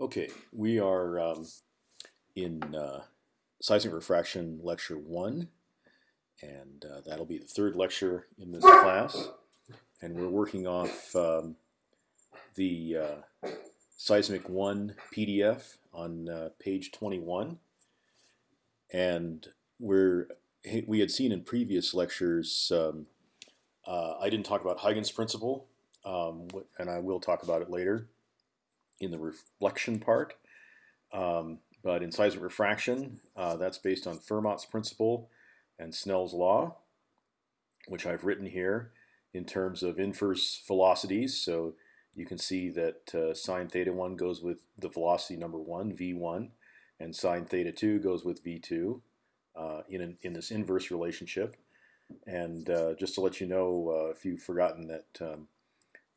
Okay, we are um, in uh, seismic refraction lecture one, and uh, that'll be the third lecture in this class. And we're working off um, the uh, seismic one PDF on uh, page 21, and we're we had seen in previous lectures. Um, uh, I didn't talk about Huygens principle, um, and I will talk about it later in the reflection part. Um, but in seismic refraction, uh, that's based on Fermat's principle and Snell's law, which I've written here in terms of inverse velocities. So you can see that uh, sine theta 1 goes with the velocity number 1, v1, and sine theta 2 goes with v2 uh, in, an, in this inverse relationship. And uh, just to let you know, uh, if you've forgotten that um,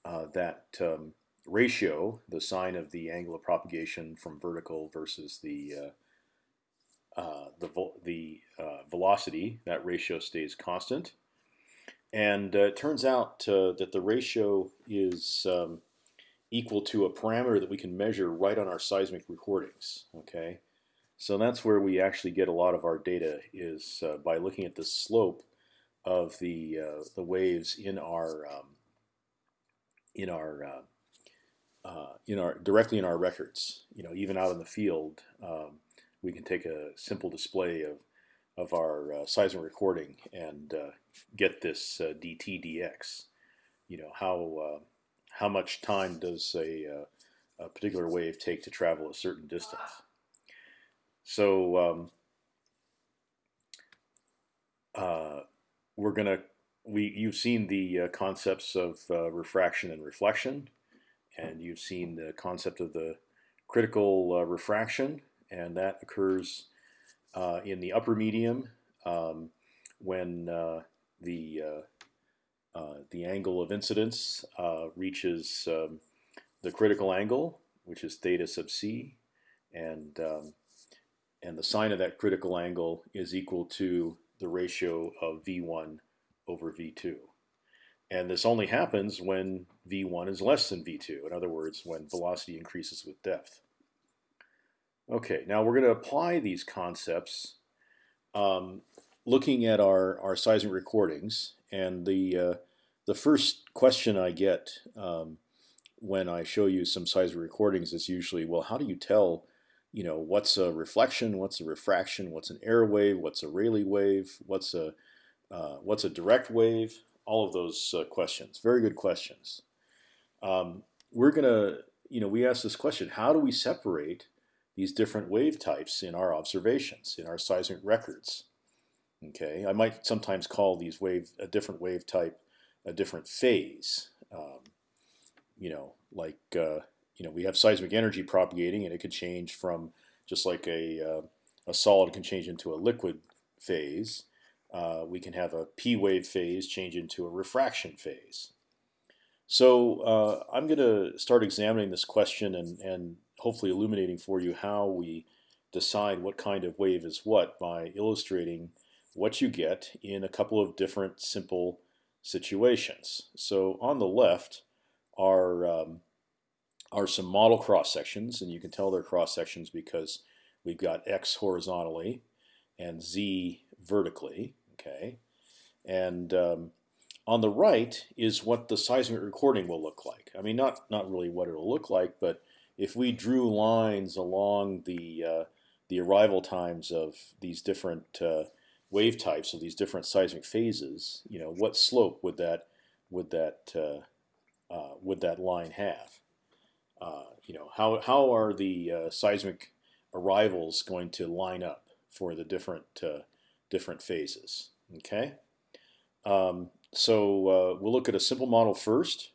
uh, that um, ratio, the sine of the angle of propagation from vertical versus the uh, uh, the the uh, velocity, that ratio stays constant. And uh, it turns out uh, that the ratio is um, equal to a parameter that we can measure right on our seismic recordings. Okay, so that's where we actually get a lot of our data is uh, by looking at the slope of the the waves in our um, in our uh, in our directly in our records. You know, even out in the field, um, we can take a simple display of of our uh, seismic recording and uh, get this uh, dt dx. You know how uh, how much time does a, uh, a, particular wave take to travel a certain distance. So um, we're gonna we you've seen the concepts of refraction and reflection and you've seen the concept of the critical uh, refraction, and that occurs uh, in the upper medium um, when uh, the uh, uh, the angle of incidence uh, reaches um, the critical angle, which is theta sub c, and um, and the sine of that critical angle is equal to the ratio of v1 over v2. And this only happens when v1 is less than v2. In other words, when velocity increases with depth. Okay, now we're going to apply these concepts um, looking at our, our seismic recordings. And the, uh, the first question I get um, when I show you some seismic recordings is usually, well, how do you tell you know, what's a reflection, what's a refraction, what's an air wave, what's a Rayleigh wave, what's a uh, what's a direct wave, all of those uh, questions. Very good questions. Um, we're gonna, you know, we ask this question: How do we separate these different wave types in our observations, in our seismic records? Okay, I might sometimes call these wave a different wave type a different phase. Um, you know, like uh, you know, we have seismic energy propagating, and it could change from just like a uh, a solid can change into a liquid phase uh, we can have a p wave phase change into a refraction phase. So uh, I'm going to start examining this question and, and hopefully illuminating for you how we decide what kind of wave is what by illustrating what you get in a couple of different simple situations. So on the left are um, are some model cross sections, and you can tell they're cross sections because we've got x horizontally and z vertically. Okay, and um, on the right is what the seismic recording will look like. I mean, not not really what it'll look like, but if we drew lines along the uh, the arrival times of these different uh, wave types of these different seismic phases, you know, what slope would that would that uh, uh would that line have? Uh, you know, how how are the uh, seismic arrivals going to line up for the different different phases. Okay, um, so uh, we'll look at a simple model first,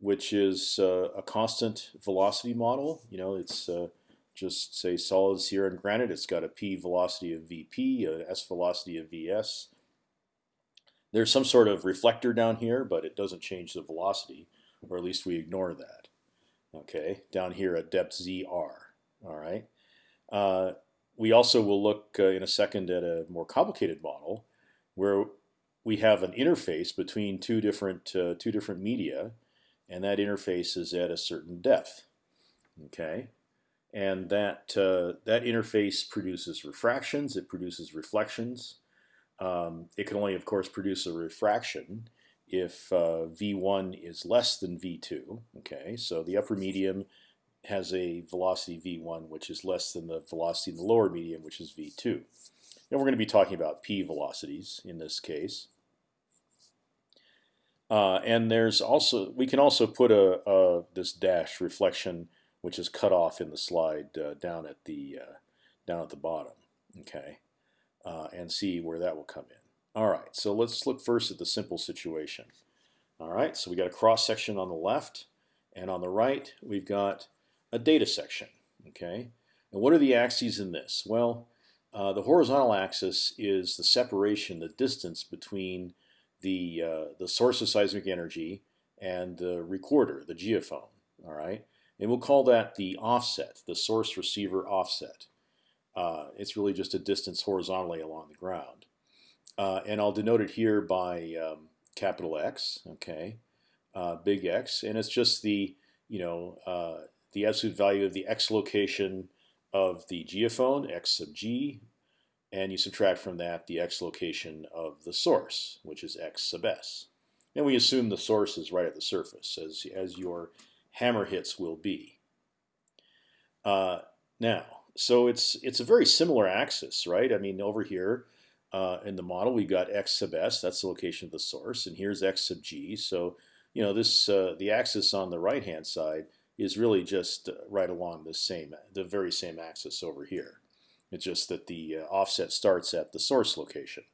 which is uh, a constant velocity model. You know, it's uh, just say solids here in granite. It's got a p velocity of vp, a s velocity of vs. There's some sort of reflector down here, but it doesn't change the velocity, or at least we ignore that. Okay, down here at depth zr. All right. Uh, we also will look uh, in a second at a more complicated model where we have an interface between two different uh, two different media, and that interface is at a certain depth. Okay, and that uh, that interface produces refractions. It produces reflections. Um, it can only, of course, produce a refraction if uh, v1 is less than v2. Okay, so the upper medium has a velocity v1 which is less than the velocity in the lower medium, which is v2. And we're going to be talking about p velocities in this case. Uh, and there's also we can also put a, a, this dash reflection which is cut off in the slide uh, down at the uh, down at the bottom. Okay, uh, and see where that will come in. All right, so let's look first at the simple situation. All right, so we got a cross section on the left, and on the right we've got a data section. Okay, and what are the axes in this? Well, uh, the horizontal axis is the separation, the distance between the uh, the source of seismic energy and the recorder, the geophone. All right, and we'll call that the offset, the source receiver offset. Uh, it's really just a distance horizontally along the ground. Uh, and I'll denote it here by um, capital X, okay, uh, big X, and it's just the you know the absolute value of the x location of the geophone, x sub g, and you subtract from that the x location of the source, which is x sub s. And we assume the source is right at the surface, as as your hammer hits will be. Uh, now, so it's it's a very similar axis, right? I mean, over here uh, in the model, we've got x sub s. That's the location of the source, and here's x sub g. So you know this uh, the axis on the right hand side is really just uh, right along the same the very same axis over here. It's just that the uh, offset starts at the source location,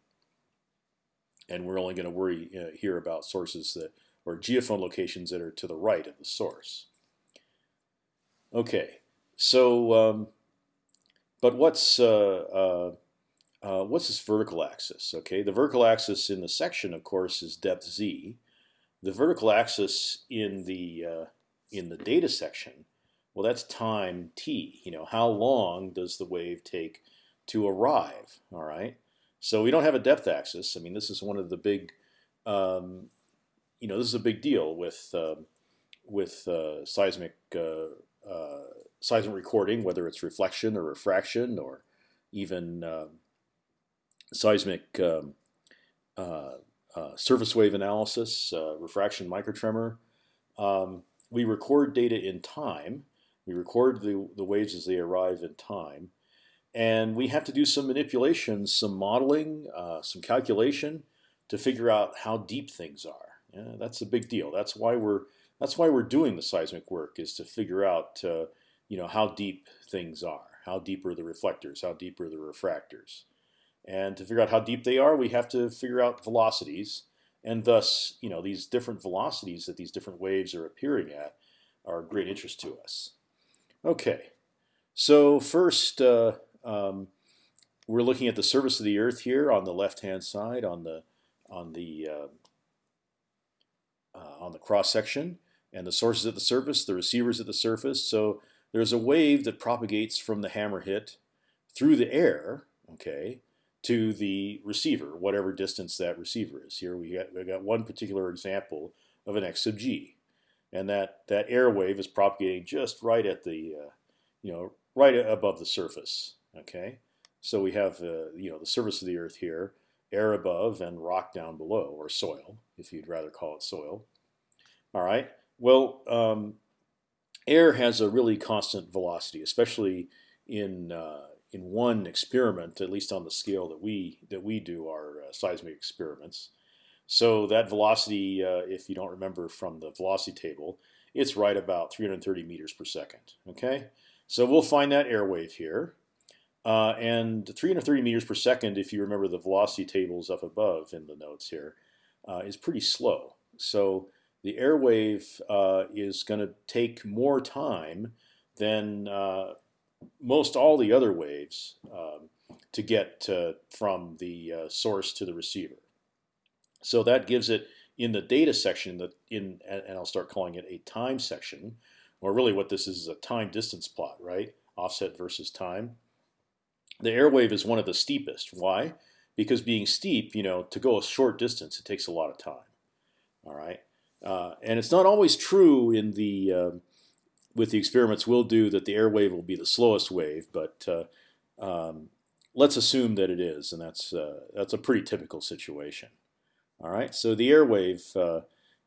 and we're only going to worry uh, here about sources that or geophone locations that are to the right of the source. Okay, so um, but what's uh, uh, uh, what's this vertical axis? Okay, the vertical axis in the section, of course, is depth z. The vertical axis in the in the data section, well, that's time t. You know, how long does the wave take to arrive? All right. So we don't have a depth axis. I mean, this is one of the big, um, you know, this is a big deal with uh, with uh, seismic uh, uh, seismic recording, whether it's reflection or refraction or even um, seismic um, uh, uh, surface wave analysis, refraction microtremor. Um, we record data in time. We record the, the waves as they arrive in time. And we have to do some manipulations, some modeling, uh, some calculation to figure out how deep things are. Yeah, that's a big deal. That's why we're that's why we're doing the seismic work is to figure out uh, you know how deep things are, how deep are the reflectors, how deep are the refractors. And to figure out how deep they are, we have to figure out velocities, and thus, you know, these different velocities that these different waves are appearing at are of great interest to us. Okay, so first uh, um, we're looking at the surface of the Earth here on the left-hand side on the on the uh, uh, on the cross section, and the sources at the surface, the receivers at the surface. So there's a wave that propagates from the hammer hit through the air. Okay, to the receiver, whatever distance that receiver is. Here we got, we got one particular example of an x sub g, and that that air wave is propagating just right at the, uh, you know, right above the surface. Okay, so we have uh, you know the surface of the Earth here, air above and rock down below, or soil, if you'd rather call it soil. All right. Well, um, air has a really constant velocity, especially in uh, in one experiment, at least on the scale that we that we do our uh, seismic experiments. So that velocity, uh, if you don't remember from the velocity table, it's right about 330 meters per second. Okay, so we'll find that air wave here, uh, and 330 meters per second, if you remember the velocity tables up above in the notes here, uh, is pretty slow. So the air wave uh, is going to take more time than uh, most all the other waves um, to get from the uh, source to the receiver. So that gives it in the data section that in and I'll start calling it a time section, or really what this is is a time distance plot, right? Offset versus time. The air wave is one of the steepest. Why? Because being steep, you know, to go a short distance, it takes a lot of time. All right, uh, and it's not always true in the uh, with the experiments we'll do that the air wave will be the slowest wave, but uh, um, let's assume that it is, and that's uh, that's a pretty typical situation. All right, so the air wave uh,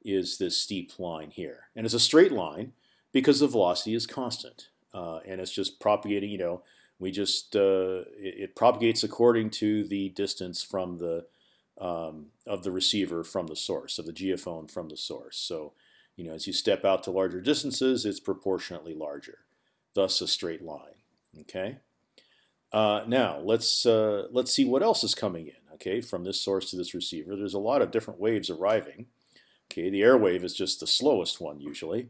is this steep line here, and it's a straight line because the velocity is constant, uh, and it's just propagating. You know, we just uh, it, it, propagates according to the distance from the um, of the receiver from the source of the geophone from the source. So, you know, as you step out to larger distances, it's proportionately larger, thus a straight line. Okay. Uh, now let's uh, let's see what else is coming in. Okay, from this source to this receiver, there's a lot of different waves arriving. Okay, the air wave is just the slowest one usually.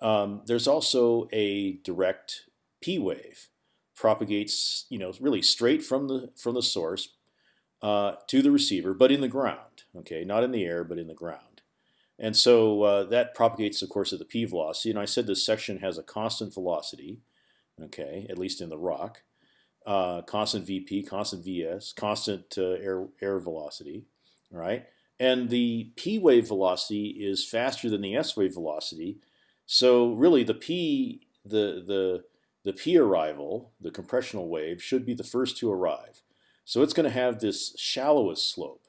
Um, there's also a direct P wave, propagates you know really straight from the from the source uh, to the receiver, but in the ground. Okay, not in the air, but in the ground. And so uh, that propagates, of course, at the p velocity. And I said this section has a constant velocity. Okay, at least in the rock uh, constant VP, constant VS, constant uh, air air velocity, right? And the P wave velocity is faster than the S wave velocity. So really, the P the the the P arrival, the compressional wave, should be the first to arrive. So it's going to have this shallowest slope,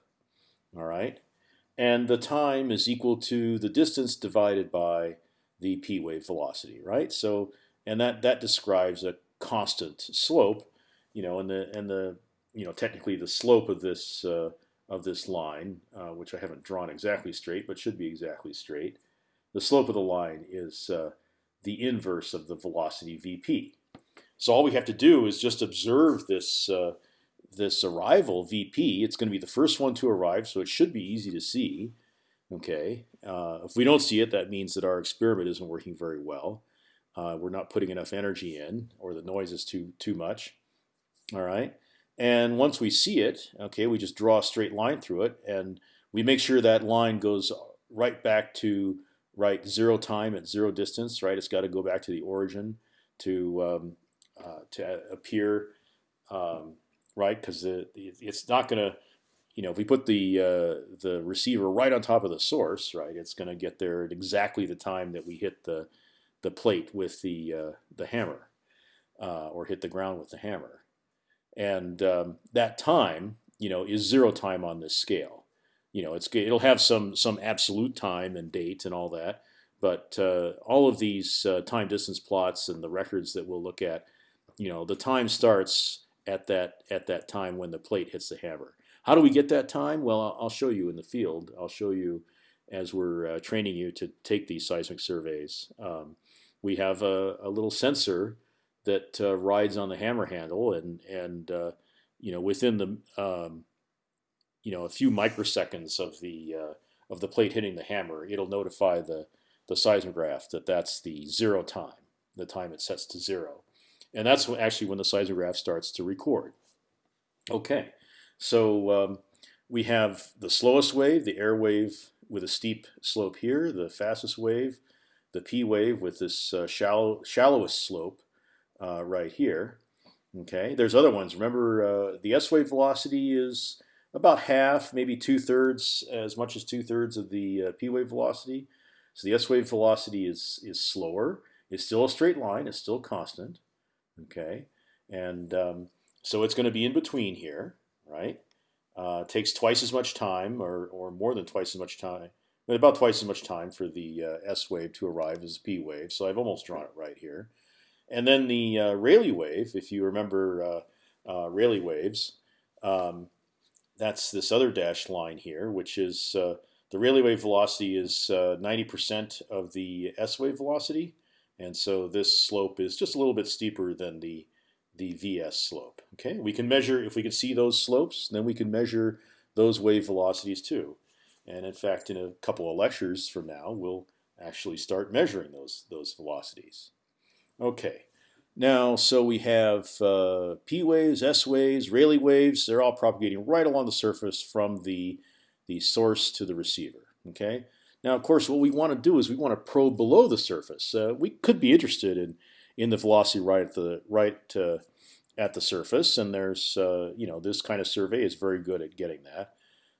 all right? And the time is equal to the distance divided by the P wave velocity, right? So and that that describes a constant slope you know, and the and the you know technically the slope of this uh, of this line, uh, which I haven't drawn exactly straight, but should be exactly straight. The slope of the line is uh, the inverse of the velocity vp. So all we have to do is just observe this uh, this arrival vp. It's going to be the first one to arrive, so it should be easy to see. Okay, uh, if we don't see it, that means that our experiment isn't working very well. Uh, we're not putting enough energy in, or the noise is too too much. All right. And once we see it, okay, we just draw a straight line through it, and we make sure that line goes right back to right zero time at zero distance. Right, it's got to go back to the origin to um, uh, to appear um, right because it's not going to. You know, if we put the uh, the receiver right on top of the source, right, it's going to get there at exactly the time that we hit the the plate with the uh, the hammer, uh, or hit the ground with the hammer and um, that time, you know, is zero time on this scale. You know, it's it'll have some some absolute time and date and all that, but uh, all of these uh, time distance plots and the records that we'll look at, you know, the time starts at that at that time when the plate hits the hammer. How do we get that time? Well, I'll show you in the field. I'll show you as we're uh, training you to take these seismic surveys. Um, we have a, a, little sensor that uh, rides on the hammer handle, and and uh, you know within the um, you know a few microseconds of the uh, of the plate hitting the hammer, it'll notify the the seismograph that that's the zero time, the time it sets to zero, and that's actually when the seismograph starts to record. Okay, so um, we have the slowest wave, the air wave with a steep slope here, the fastest wave, the P wave with this uh, shallow shallowest slope, uh, right here. Okay, there's other ones. Remember, uh, the S wave velocity is about half, maybe two thirds, as much as two thirds of the uh, P wave velocity. So the S wave velocity is is slower. It's still a straight line. It's still constant. Okay, and um, so it's going to be in between here, right? Uh, takes twice as much time, or or more than twice as much time, about twice as much time for the uh, S wave to arrive as the P wave. So I've almost drawn it right here. And then the uh, Rayleigh wave, if you remember uh, uh, Rayleigh waves, um, that's this other dashed line here, which is uh, the Rayleigh wave velocity is 90% uh, of the S wave velocity. And so this slope is just a little bit steeper than the the VS slope. Okay, we can measure if we can see those slopes, then we can measure those wave velocities too. And in fact, in a couple of lectures from now, we'll actually start measuring those those velocities. Okay. Now, so we have uh, P waves, S waves, Rayleigh waves. They're all propagating right along the surface from the the source to the receiver. Okay. Now, of course, what we want to do is we want to probe below the surface. Uh, we could be interested in in the velocity right at the right uh, at the surface, and there's uh, you know this kind of survey is very good at getting that.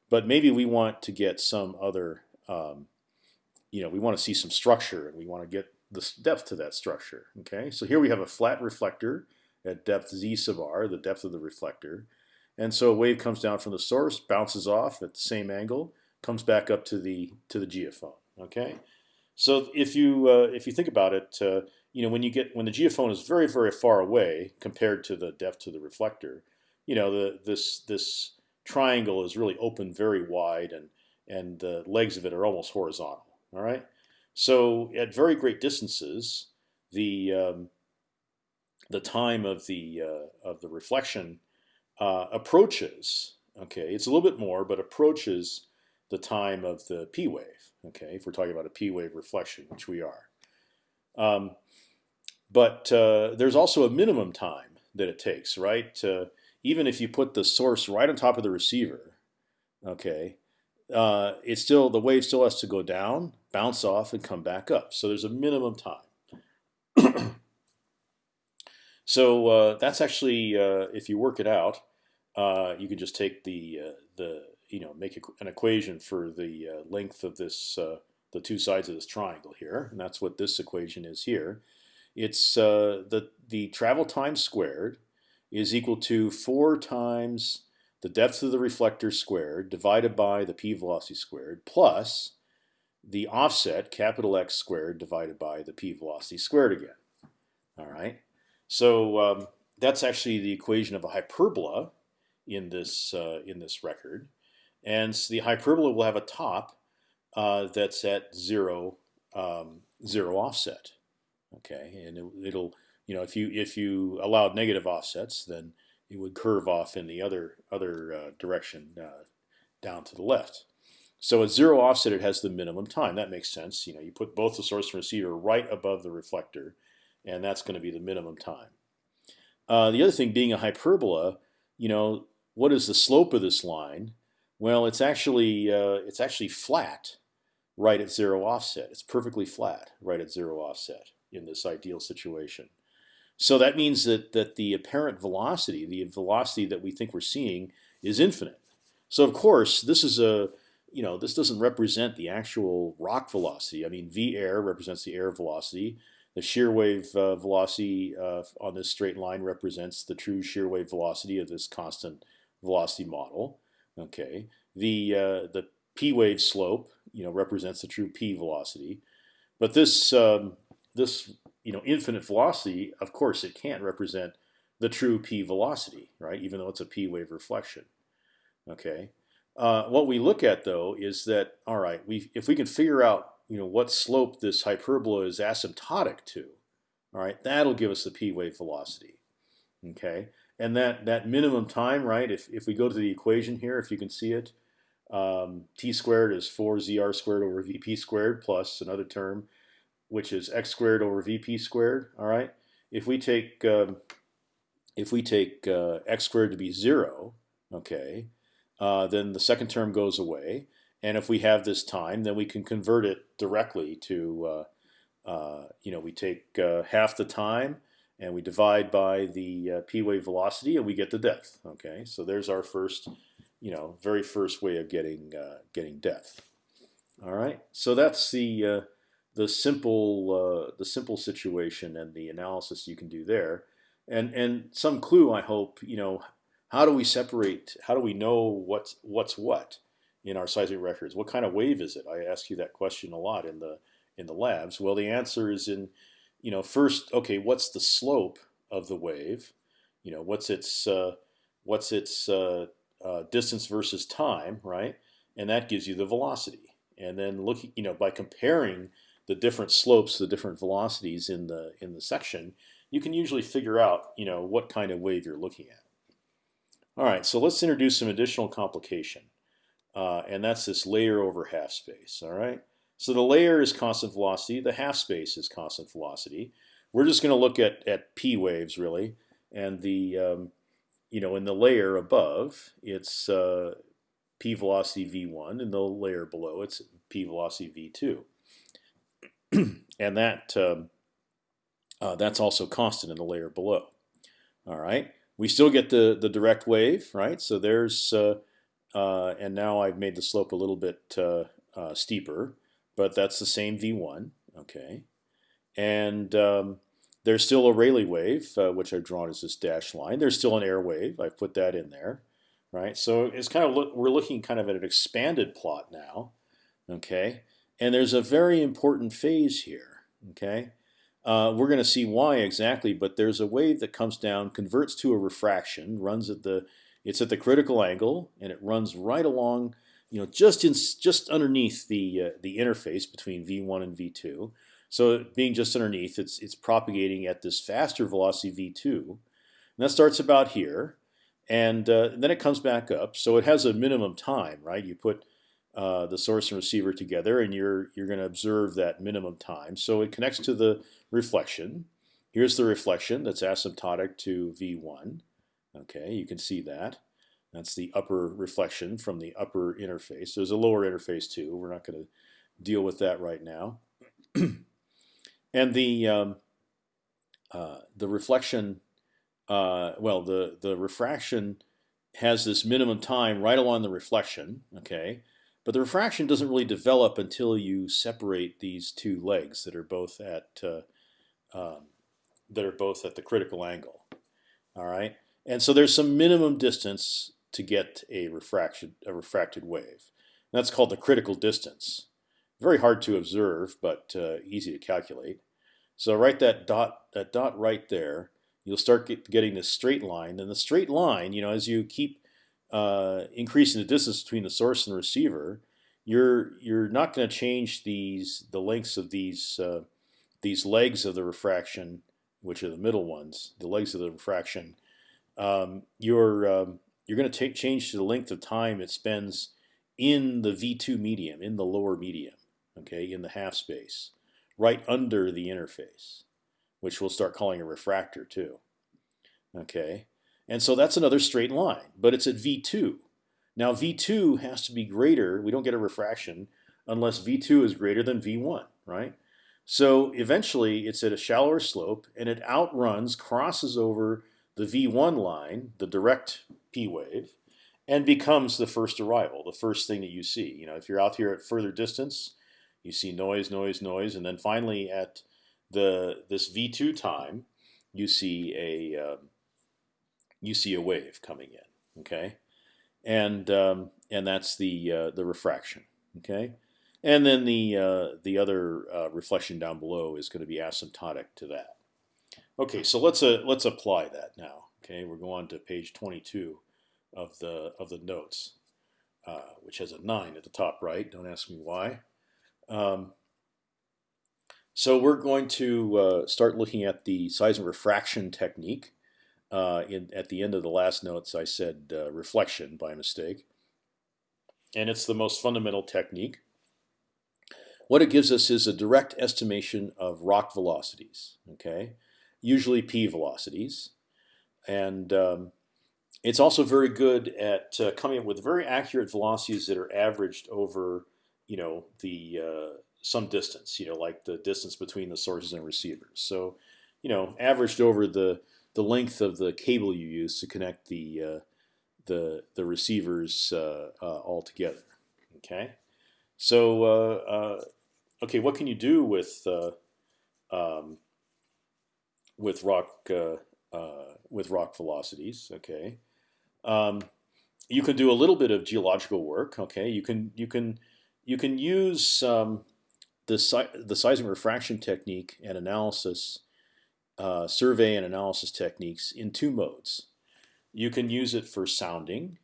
But maybe we want to get some other um, you know we want to see some structure, and we want to get the depth to that structure. Okay, so here we have a flat reflector at depth z sub r, the depth of the reflector, and so a wave comes down from the source, bounces off at the same angle, comes back up to the to the geophone. Okay, so if you uh, if you think about it, uh, you know when you get when the geophone is very very far away compared to the depth to the reflector, you know the this this triangle is really open very wide and and the legs of it are almost horizontal. All right. So at very great distances, the um, the time of the uh, of the reflection uh, approaches. Okay, it's a little bit more, but approaches the time of the p wave. Okay, if we're talking about a p wave reflection, which we are. Um, but uh, there's also a minimum time that it takes, right? even if you put the source right on top of the receiver, okay, uh, it's still the wave still has to go down, bounce off, and come back up. So there's a minimum time. so uh, that's actually, uh, if you work it out, uh, you can just take the uh, the you know make an equation for the uh, length of this the two sides of this triangle here, and that's what this equation is here. It's the the travel time squared is equal to four times the depth of the reflector squared divided by the p velocity squared plus the offset capital X squared divided by the p velocity squared again. All right, so um, that's actually the equation of a hyperbola in this uh, in this record, and the hyperbola will have a top uh, that's at zero um, zero offset. Okay, and it, it'll you know if you if you allowed negative offsets, then it would curve off in the other other uh, direction uh, down to the left. So at zero offset, it has the minimum time. That makes sense. You know, you put both the source and receiver right above the reflector, and that's going to be the minimum time. Uh, the other thing, being a hyperbola, you know, what is the slope of this line? Well, it's actually uh, it's actually flat right at zero offset. It's perfectly flat right at zero offset in this ideal situation. So that means that that the apparent velocity, the velocity that we think we're seeing, is infinite. So of course, this is a you know this doesn't represent the actual rock velocity. I mean, v air represents the air velocity. The shear wave uh, velocity uh, on this straight line represents the true shear wave velocity of this constant velocity model. Okay, the uh, the p wave slope you know represents the true p velocity, but this um, this you know infinite velocity, of course, it can't represent the true p velocity, right? Even though it's a p wave reflection. Okay. Uh, what we look at though is that all right, we if we can figure out you know what slope this hyperbola is asymptotic to, all right, that'll give us the p wave velocity. Okay, and that that minimum time, right? If if we go to the equation here, if you can see it, um, t squared is 4zr squared over vp squared plus another term which is x squared over vp squared. All right. If we take um, if we take uh, x squared to be zero, okay, uh, then the second term goes away. And if we have this time, then we can convert it directly to, uh, uh you know, we take uh, half the time and we divide by the uh, p wave velocity, and we get the depth. Okay, so there's our first, you know, very first way of getting getting depth. All right, so that's the the simple uh, the simple situation and the analysis you can do there, and and some clue I hope you know how do we separate how do we know what's what's what in our seismic records? What kind of wave is it? I ask you that question a lot in the in the labs. Well the answer is in you know first okay what's the slope of the wave you know what's its uh, what's its uh, uh, distance versus time right and that gives you the velocity and then looking you know by comparing the different slopes, the different velocities in the in the section, you can usually figure out you know what kind of wave you're looking at. All right, so let's introduce some additional complication, uh, and that's this layer over half space. All right, so the layer is constant velocity, the half space is constant velocity. We're just going to look at at p waves really, and the um, you know in the layer above it's uh, p velocity v1, and the layer below it's p velocity v2. and that um, uh, that's also constant in the layer below. All right, we still get the the direct wave, right? So there's uh, uh, and now I've made the slope a little bit uh, uh, steeper, but that's the same v1. Okay, and um, there's still a Rayleigh wave, uh, which I've drawn as this dashed line. There's still an air wave. I've put that in there, right? So it's kind of look, we're looking kind of at an expanded plot now, okay? And there's a very important phase here, okay? Uh, we're going to see why exactly, but there's a wave that comes down, converts to a refraction, runs at the, it's at the critical angle, and it runs right along, you know, just in, just underneath the uh, the interface between v1 and v2. So being just underneath, it's it's propagating at this faster velocity v2, and that starts about here, and uh, then it comes back up. So it has a minimum time, right? You put uh, the source and receiver together, and you're you're going to observe that minimum time. So it connects to the reflection. Here's the reflection that's asymptotic to v1. Okay, you can see that. That's the upper reflection from the upper interface. There's a lower interface too. We're not going to deal with that right now. And the um, uh, the reflection, uh, well, the the refraction has this minimum time right along the reflection. Okay, but the refraction doesn't really develop until you separate these two legs that are both at uh, um, that are both at the critical angle. All right, and so there's some minimum distance to get a refraction a refracted wave. And that's called the critical distance. Very hard to observe, but uh, easy to calculate. So write that dot that dot right there. You'll start get, getting this straight line. And the straight line, you know, as you keep uh, increasing the distance between the source and the receiver, you're you're not going to change these the lengths of these uh, these legs of the refraction, which are the middle ones, the legs of the refraction. Um, you're um, you're going to change to the length of time it spends in the V2 medium, in the lower medium, okay, in the half space right under the interface, which we'll start calling a refractor too. Okay, and so that's another straight line, but it's at V2. Now V2 has to be greater. We don't get a refraction unless V2 is greater than V1, right? So eventually it's at a shallower slope and it outruns, crosses over the V1 line, the direct P wave, and becomes the first arrival, the first thing that you see. You know, if you're out here at further distance, you see noise, noise, noise, and then finally at the this v2 time, you see a um, you see a wave coming in. Okay, and um, and that's the uh, the refraction. Okay, and then the uh, the other uh, reflection down below is going to be asymptotic to that. Okay, so let's uh, let's apply that now. Okay, we're going to page 22 of the of the notes, uh, which has a nine at the top right. Don't ask me why. Um, so we're going to uh, start looking at the seismic refraction technique. Uh, in, at the end of the last notes, I said uh, reflection by mistake. And it's the most fundamental technique. What it gives us is a direct estimation of rock velocities, okay? Usually p velocities. And um, it's also very good at uh, coming up with very accurate velocities that are averaged over you know the uh, some distance, you know, like the distance between the sources and receivers. So, you know, averaged over the the length of the cable you use to connect the uh, the the receivers uh, uh all together. Okay, so uh, okay, what can you do with um, with rock with rock velocities? Okay, um, you can do a little bit of geological work. Okay, you can you can you can use um, the the seismic refraction technique and analysis, uh, survey and analysis techniques in two modes. You can use it for sounding,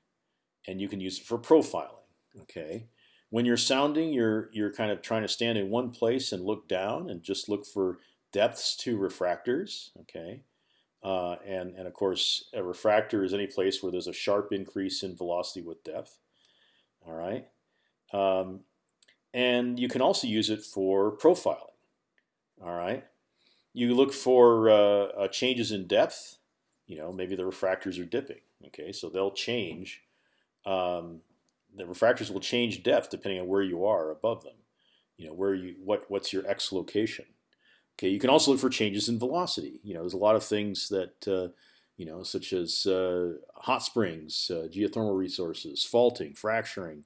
and you can use it for profiling. Okay, when you're sounding, you're you're kind of trying to stand in one place and look down and just look for depths to refractors. Okay. Uh, and, and of course, a refractor is any place where there's a sharp increase in velocity with depth. All right. Um, and you can also use it for profiling. All right, you look for uh, uh, changes in depth. You know, maybe the refractors are dipping. Okay, so they'll change. Um, the refractors will change depth depending on where you are above them. You know, where you what what's your x location. Okay, you can also look for changes in velocity. You know, there's a lot of things that uh, you know, such as uh, hot springs, uh, geothermal resources, faulting, fracturing,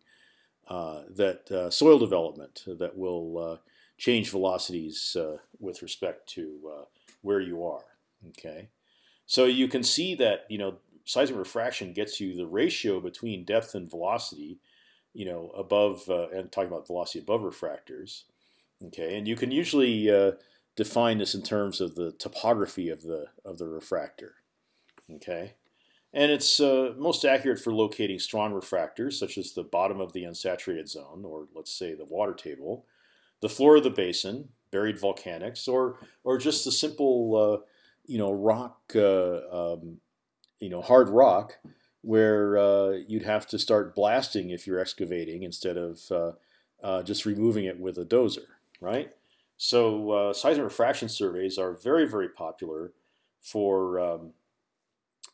uh, that uh, soil development that will uh, change velocities with respect to where you are. Okay, so you can see that you know seismic refraction gets you the ratio between depth and velocity, you know, above and talking about velocity above refractors. Okay, and you can usually define this in terms of the topography of the of the refractor. Okay, and it's uh, most accurate for locating strong refractors, such as the bottom of the unsaturated zone, or let's say the water table, the floor of the basin, buried volcanics, or or just the simple uh, you know rock uh, um, you know hard rock where uh, you'd have to start blasting if you're excavating instead of uh, uh, just removing it with a dozer, right? So uh, seismic refraction surveys are very very popular for um,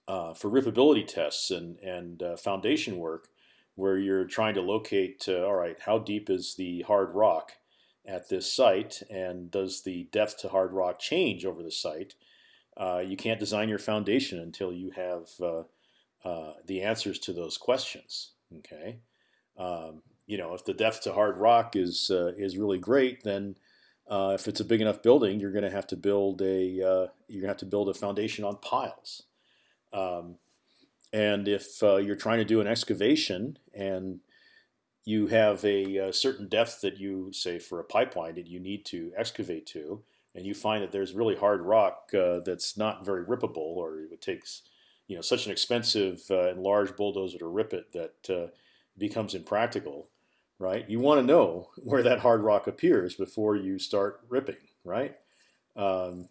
uh, for rippability tests and and uh, foundation work, where you're trying to locate all right how deep is the hard rock at this site and does the depth to hard rock change over the site uh, you can't design your foundation until you have uh, uh, the answers to those questions. Okay, um, you know if the depth to hard rock is uh, is really great, then uh, if it's a big enough building, you're going to have to build a you're going to have to build a foundation on piles. Um, and if you're trying to do an excavation and you have a, a, certain depth that you say for a pipeline that you need to excavate to, and you find that there's really hard rock uh, that's not very rippable, or it takes you know such an expensive uh, and large bulldozer to rip it that uh, becomes impractical, right? You want to know where that hard rock appears before you start ripping, right? Um,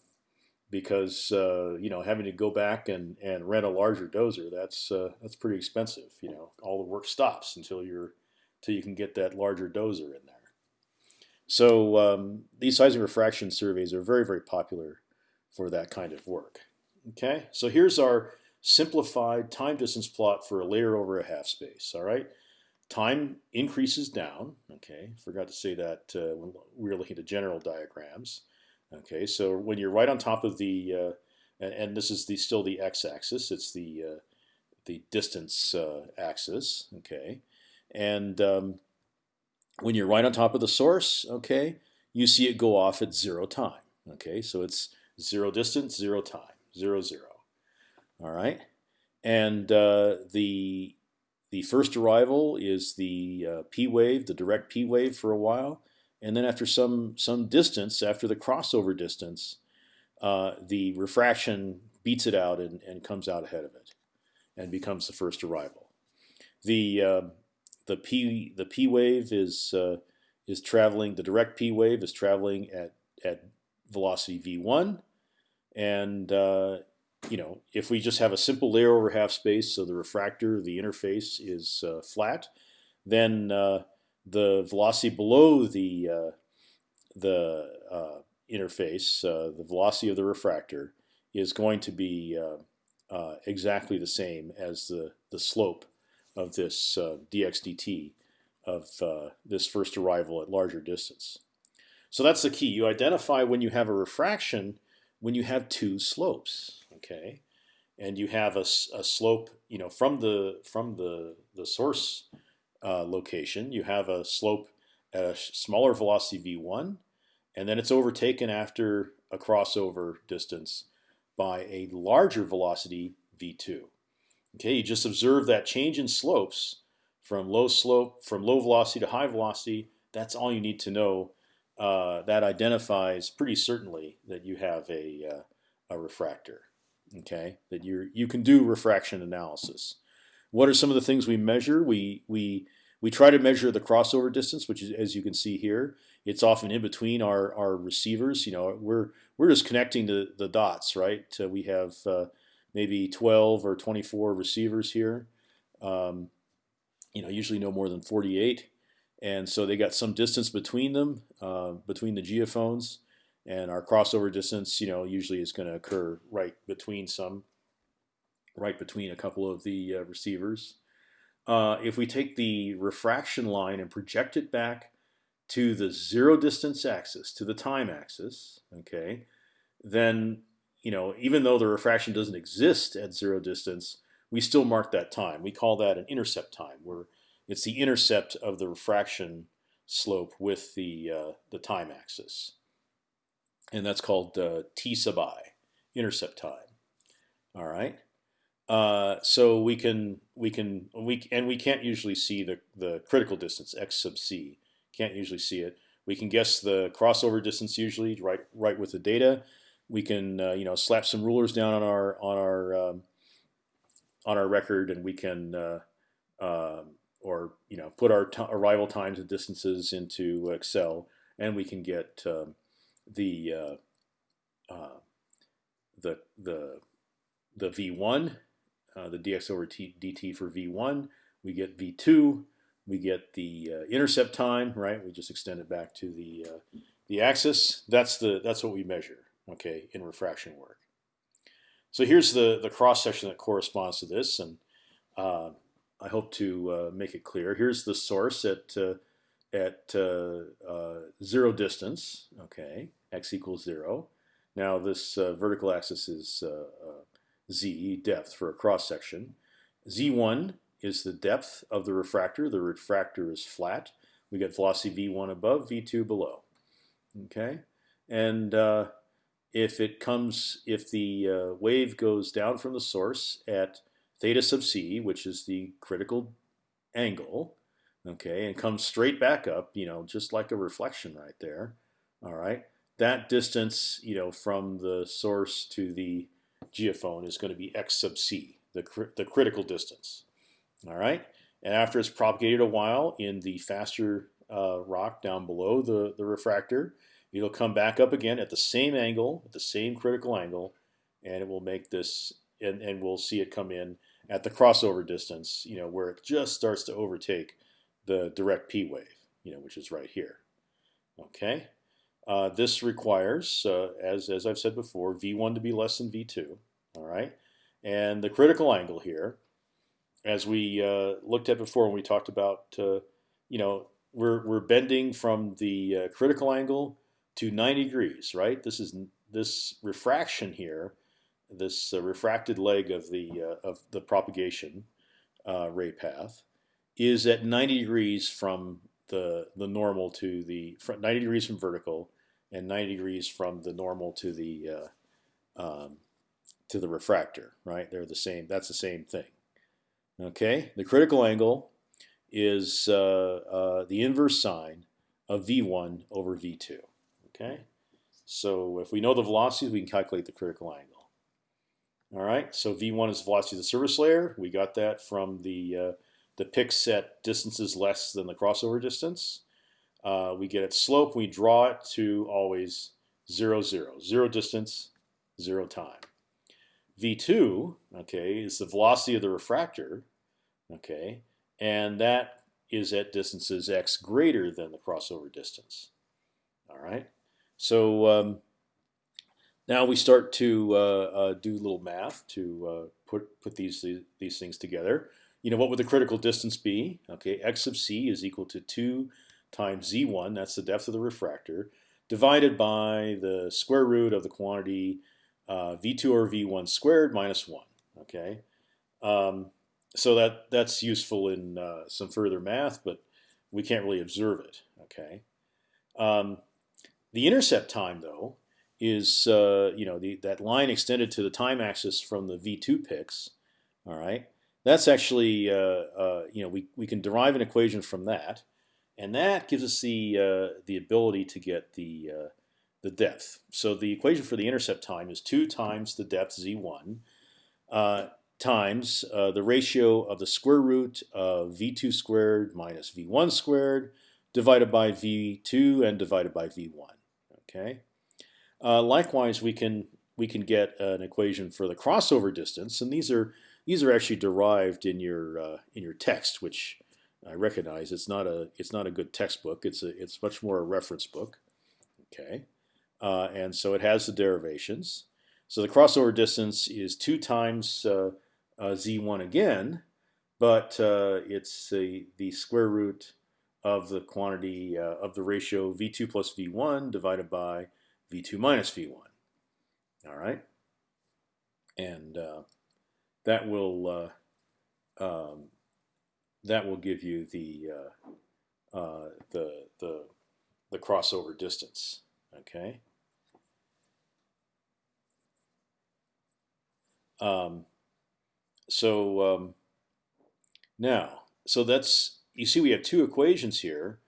because uh, you know having to go back and, and rent a larger dozer that's uh, that's pretty expensive. You know all the work stops until you're until you can get that larger dozer in there. So um, these seismic refraction surveys are very, very popular for that kind of work. Okay, so here's our simplified time distance plot for a layer over a half space. All right, time increases down. Okay, forgot to say that uh, when we were looking at general diagrams. Okay, so when you're right on top of the, uh, and, and, this is the still the x-axis. It's the uh, the distance uh, axis. Okay, and um, when you're right on top of the source, okay, you see it go off at zero time. Okay, so it's zero distance, zero time, zero zero. All right, and uh, the the first arrival is the uh, p wave, the direct p wave for a while, and then after some some distance, after the crossover distance, uh, the refraction beats it out and, and comes out ahead of it, and becomes the first arrival. The uh, the p the p wave is uh, is traveling. The direct p wave is traveling at at velocity v1, and uh, you know if we just have a simple layer over half space, so the refractor, the interface is uh, flat, then uh, the velocity below the uh, the uh, interface, the velocity of the refractor, is going to be exactly the same as the the slope of this uh, dx dt of uh, this first arrival at larger distance. So that's the key. You identify when you have a refraction when you have two slopes, okay, and you have a, a slope, you know, from the from the the source uh, location, you have a slope at a smaller velocity v1, and then it's overtaken after a crossover distance by a larger velocity v2. Okay, you just observe that change in slopes from low slope, from low velocity to high velocity. That's all you need to know. Uh, that identifies pretty certainly that you have a uh, a refractor. Okay, that you you can do refraction analysis. What are some of the things we measure? We we we try to measure the crossover distance, which is as you can see here. It's often in between our our receivers. You know, we're we're just connecting the the dots, right? Uh, we have uh, maybe 12 or 24 receivers here. Um, you know, usually no more than 48, and so they got some distance between them, uh, between the geophones, and our crossover distance, you know, usually is going to occur right between some, right between a couple of the uh, receivers. Uh, if we take the refraction line and project it back to the zero distance axis, to the time axis, okay, then you know, even though the refraction doesn't exist at zero distance, we still mark that time. We call that an intercept time, where it's the intercept of the refraction slope with the the time axis, and that's called t sub i, intercept time. All right. Uh, so we can we can we and we can't usually see the the critical distance x sub c. Can't usually see it. We can guess the crossover distance usually right right with the data. We can uh, you know slap some rulers down on our on our um, on our record, and we can uh, um, or you know put our arrival times and distances into Excel, and we can get um, the uh, uh, the the the v1 uh, the dx over t, dt for v1. We get v2. We get the uh, intercept time, right? We just extend it back to the uh, the axis. That's the that's what we measure, okay, in refraction work. So here's the the cross section that corresponds to this, and I hope to make it clear. Here's the source at at uh, uh, zero distance, okay, x equals zero. Now this uh, vertical axis is z, depth for a cross section. z1 is the depth of the refractor. The refractor is flat. We get velocity v1 above, v2 below. Okay, and uh, if it comes, if the uh, wave goes down from the source at theta sub c, which is the critical angle, okay, and comes straight back up, you know, just like a reflection right there. All right, that distance, you know, from the source to the geophone is going to be x sub c, the, cr the critical distance. All right, and after it's propagated a while in the faster uh, rock down below the, the refractor, it'll come back up again at the same angle, at the same critical angle, and it will make this, and, and we'll see it come in at the crossover distance, you know, where it just starts to overtake the direct P wave, you know, which is right here. Okay. Uh, this requires, uh, as, as I've said before, V1 to be less than V2. All right, and the critical angle here, as we uh, looked at before when we talked about, uh, you know, we're we're bending from the uh, critical angle to 90 degrees, right? This is this refraction here, this uh, refracted leg of the of the propagation ray path, is at 90 degrees from the the normal to the 90 degrees from vertical and 90 degrees from the normal to the uh, um, to the refractor. Right, they're the same. That's the same thing. Okay, the critical angle is uh, uh, the inverse sine of v1 over v2. Okay, so if we know the velocities, we can calculate the critical angle. All right, so v1 is the velocity of the surface layer. We got that from the uh, the pick set distances less than the crossover distance. Uh, we get its slope. We draw it to always zero zero zero distance, zero time. V2, okay, is the velocity of the refractor, okay, and that is at distances x greater than the crossover distance. All right, so um, now we start to uh, uh, do a little math to uh, put put these these things together you know, what would the critical distance be? Okay, x sub c is equal to 2 times z1, that's the depth of the refractor, divided by the square root of the quantity uh, v2 over v1 squared minus 1. Okay, um, so that that's useful in uh, some further math, but we can't really observe it. Okay, um, the intercept time though is uh, you know the, that line extended to the time axis from the v2 picks. All right, that's actually, uh, uh, you know, we, we can derive an equation from that, and that gives us the uh, the ability to get the uh, the depth. So the equation for the intercept time is two times the depth z1 uh, times uh, the ratio of the square root of v2 squared minus v1 squared divided by v2 and divided by v1. Okay. likewise, we can we can get an equation for the crossover distance, and these are these are actually derived in your uh, in your text, which I recognize it's not a it's not a good textbook. It's a it's much more a reference book. Okay, uh, and so it has the derivations. So the crossover distance is two times uh, uh z1 again, but uh, it's the the square root of the quantity uh, of the ratio v2 plus v1 divided by v2 minus v1. All right, and that will uh, um, that will give you the uh, uh, the the the crossover distance. Okay. Um, so um, now, so that's you see we have two equations here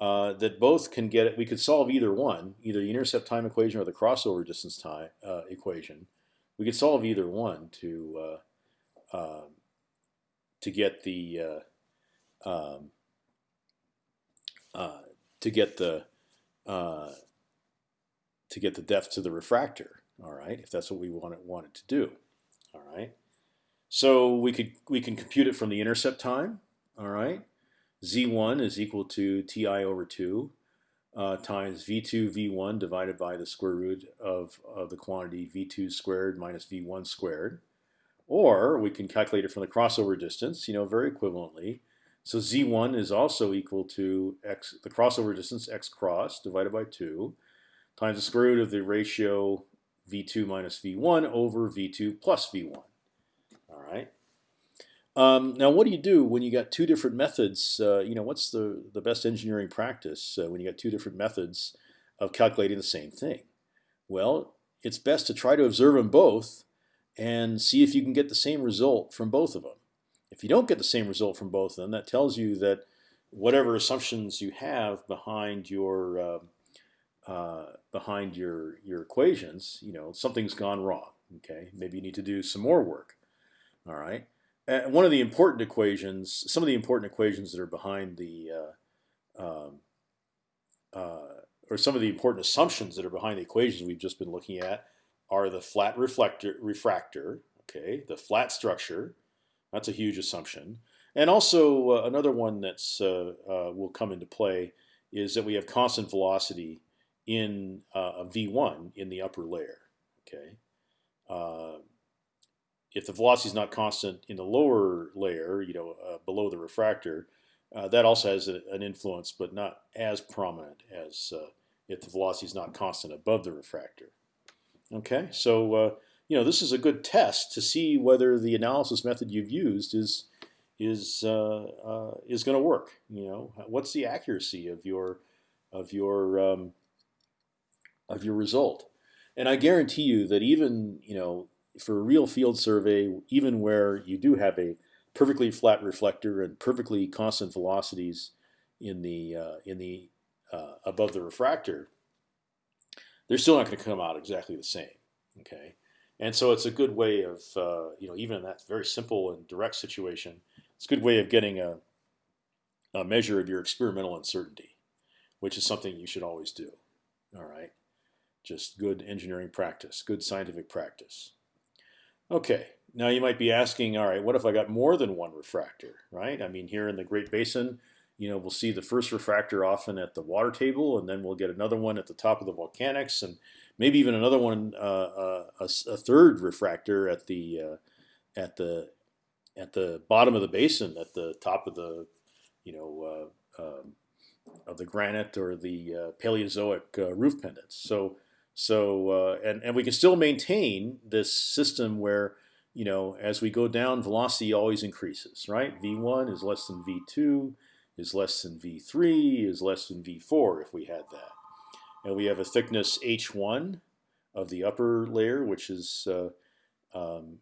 uh, that both can get it. We could solve either one, either the intercept time equation or the crossover distance time uh, equation. We could solve either one to uh, um, to get the uh, um, uh, to get the uh, to get the depth to the refractor. All right, if that's what we want it, to do. All right, so we could we can compute it from the intercept time. All right, z1 is equal to ti over two uh, times v2 v1 divided by the square root of, of the quantity v2 squared minus v1 squared. Or we can calculate it from the crossover distance, you know, very equivalently. So z1 is also equal to x, the crossover distance x cross divided by 2 times the square root of the ratio v2 minus v1 over v2 plus v1. All right. Um, now, what do you do when you got two different methods? Uh, you know, what's the the best engineering practice uh, when you got two different methods of calculating the same thing? Well, it's best to try to observe them both and see if you can get the same result from both of them. If you don't get the same result from both of them, that tells you that whatever assumptions you have behind your uh, uh, behind your your equations, you know, something's gone wrong. Okay, maybe you need to do some more work. All right. And one of the important equations, some of the important equations that are behind the, uh, um, uh, or some of the important assumptions that are behind the equations we've just been looking at, are the flat reflector, refractor, okay, the flat structure. That's a huge assumption. And also uh, another one that's uh, uh, will come into play is that we have constant velocity in uh, v1 in the upper layer. Okay, uh, if the velocity is not constant in the lower layer, you know, uh, below the refractor, that also has a, an influence, but not as prominent as if the velocity is not constant above the refractor. Okay, so uh, you know this is a good test to see whether the analysis method you've used is is uh, uh, is going to work. You know, what's the accuracy of your of your um, of your result? And I guarantee you that even you know for a real field survey, even where you do have a perfectly flat reflector and perfectly constant velocities in the uh, in the uh, above the refractor, they're still not going to come out exactly the same. Okay, and so it's a good way of uh, you know even in that very simple and direct situation, it's a good way of getting a, a measure of your experimental uncertainty, which is something you should always do. All right, just good engineering practice, good scientific practice. Okay, now you might be asking, all right, what if I got more than one refractor, right? I mean, here in the Great Basin, you know, we'll see the first refractor often at the water table, and then we'll get another one at the top of the volcanics, and maybe even another one, uh, uh, a, a, third refractor at the uh, at the at the bottom of the basin, at the top of the, you know, uh, um, of the granite or the uh, Paleozoic uh, roof pendants. So so and and we can still maintain this system where you know as we go down, velocity always increases, right? V1 is less than V2 is less than V3 is less than V4 if we had that. And we have a thickness H1 of the upper layer, which is uh, um,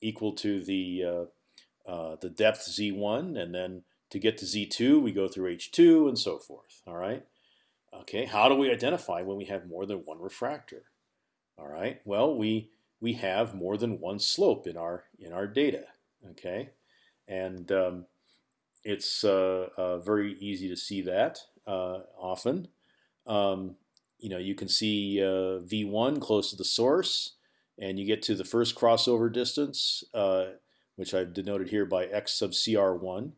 equal to the uh, uh, the depth Z1, and then to get to Z2, we go through H2 and so forth. All right. Okay. How do we identify when we have more than one refractor? All right. Well, we we have more than one slope in our in our data. Okay, and um, it's uh, uh, very easy to see that uh, often. Um, you know, you can see v1 close to the source, and you get to the first crossover distance, which I've denoted here by x sub cr1,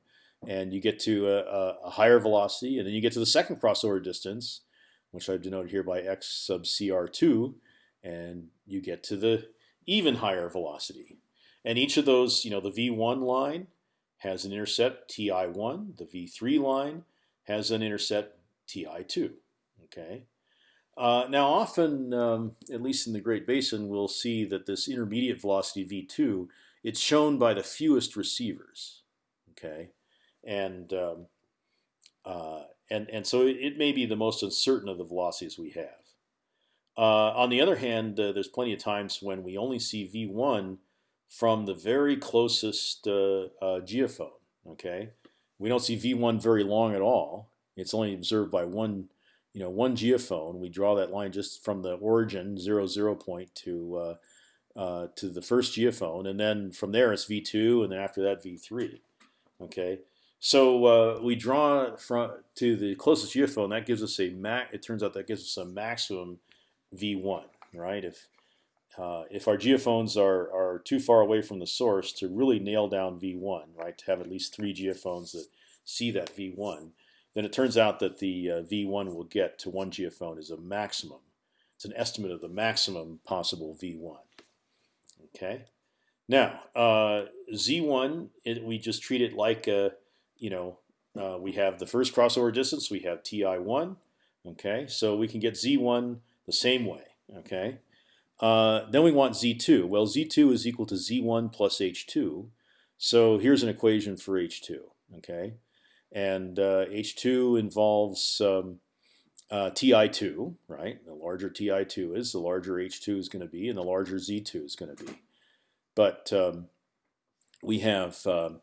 and you get to a, a, higher velocity, and then you get to the second crossover distance, which I've denoted here by x sub cr2, and you get to the even higher velocity. And each of those, you know, the v1 line has an intercept ti1. The v3 line has an intercept ti2. Okay. Uh, now, often, um, at least in the Great Basin, we'll see that this intermediate velocity v2 it's shown by the fewest receivers. Okay, and um, uh, and and so it, it, may be the most uncertain of the velocities we have. Uh, on the other hand, uh, there's plenty of times when we only see v1 from the very closest uh, uh, geophone. Okay, we don't see v1 very long at all. It's only observed by one, you know, one geophone. We draw that line just from the origin zero zero point to uh, uh, to the first geophone, and then from there it's v2, and then after that v3. Okay, so uh, we draw from to the closest geophone. That gives us a max. It turns out that gives us a maximum v1. Right? If uh, if our geophones are are too far away from the source to really nail down v1, right? To have at least three geophones that see that v1, then it turns out that the uh, v1 will get to one geophone is a maximum. It's an estimate of the maximum possible v1. Okay. Now uh, z1, it, we just treat it like a you know, uh, we have the first crossover distance. We have ti1. Okay, so we can get z1 the same way. Okay, uh, then we want z2. Well, z2 is equal to z1 plus h2. So here's an equation for h2. Okay, and uh, h2 involves um, uh, ti2, right? The larger ti2 is, the larger h2 is going to be, and the larger z2 is going to be. But um, we have um,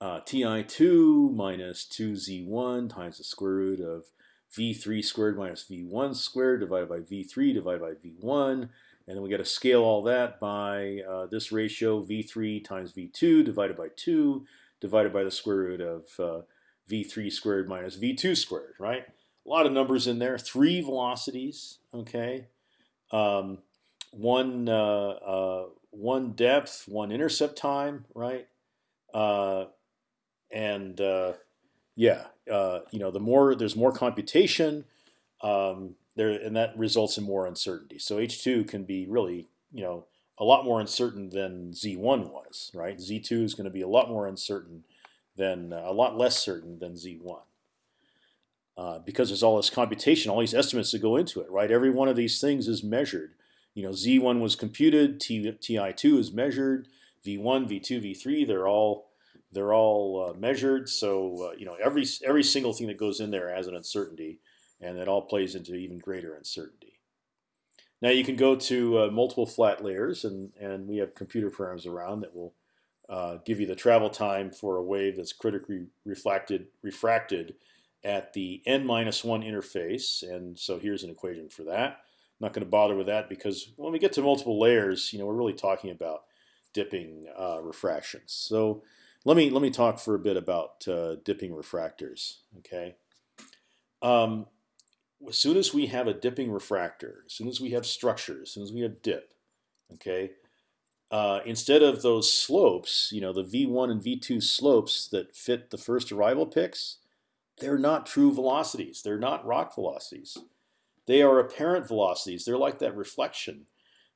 uh, ti2 minus 2z1 times the square root of v3 squared minus v1 squared divided by v3 divided by v1. And then we got to scale all that by uh, this ratio, v3 times v2 divided by 2 divided by the square root of uh, v3 squared minus v2 squared, right? A lot of numbers in there. Three velocities, okay? Um, one, uh, uh one depth, one intercept time, right? Uh, and uh, yeah, you know, the more there's more computation, um, there, and that results in more uncertainty. So H2 can be really, you know, a lot more uncertain than Z1 was, right? Z2 is going to be a lot more uncertain than uh, a lot less certain than Z1. Uh, because there's all this computation, all these estimates that go into it, right? Every one of these things is measured. You know, Z1 was computed, T, Ti2 is measured, V1, V2, V3, they're all they're all uh, measured, so uh, you know every every single thing that goes in there has an uncertainty, and it all plays into even greater uncertainty. Now you can go to uh, multiple flat layers, and and we have computer programs around that will uh, give you the travel time for a wave that's critically reflected refracted at the n minus one interface. And so here's an equation for that. I'm not going to bother with that because when we get to multiple layers, you know, we're really talking about dipping uh, refractions. So let me let me talk for a bit about uh, dipping refractors. Okay. Um, as soon as we have a dipping refractor, as soon as we have structure, as soon as we have dip, okay, uh, instead of those slopes, you know, the v1 and v2 slopes that fit the first arrival picks, they're not true velocities. They're not rock velocities. They are apparent velocities. They're like that reflection.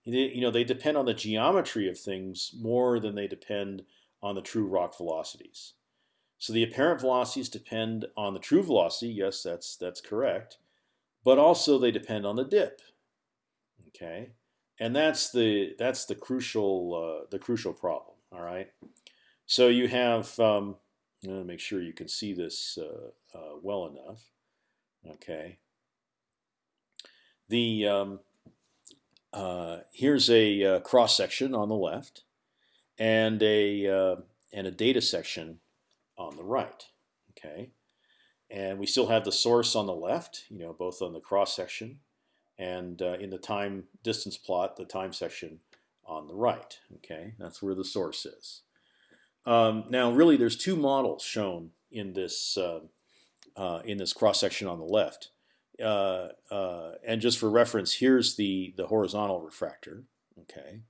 You know, they depend on the geometry of things more than they depend on the true rock velocities. So the apparent velocities depend on the true velocity. Yes, that's that's correct. But also they depend on the dip. Okay, and that's the that's the crucial uh, the crucial problem. All right. So you have. Um, I'm to make sure you can see this uh, uh, well enough. Okay. The um, uh, here's a uh, cross section on the left and a uh, and a data section on the right. Okay, and we still have the source on the left. You know, both on the cross section and uh, in the time distance plot, the time section on the right. Okay, that's where the source is. Um, now, really, there's two models shown in this uh, uh, in this cross section on the left. Uh, uh, and just for reference, here's the the horizontal refractor. Okay,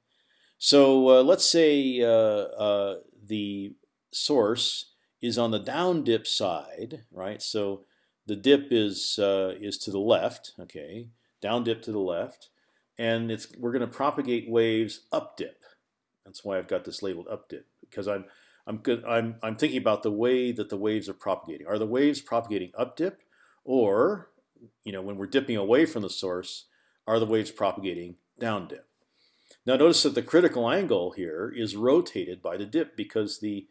so uh, let's say the source is on the down dip side, right? So the dip is uh, is to the left, okay, down dip to the left, and it's we're going to propagate waves up dip. That's why I've got this labeled up dip because I'm I'm good. I'm I'm thinking about the way that the waves are propagating. Are the waves propagating up dip, or you know when we're dipping away from the source, are the waves propagating down dip? Now notice that the critical angle here is rotated by the dip because the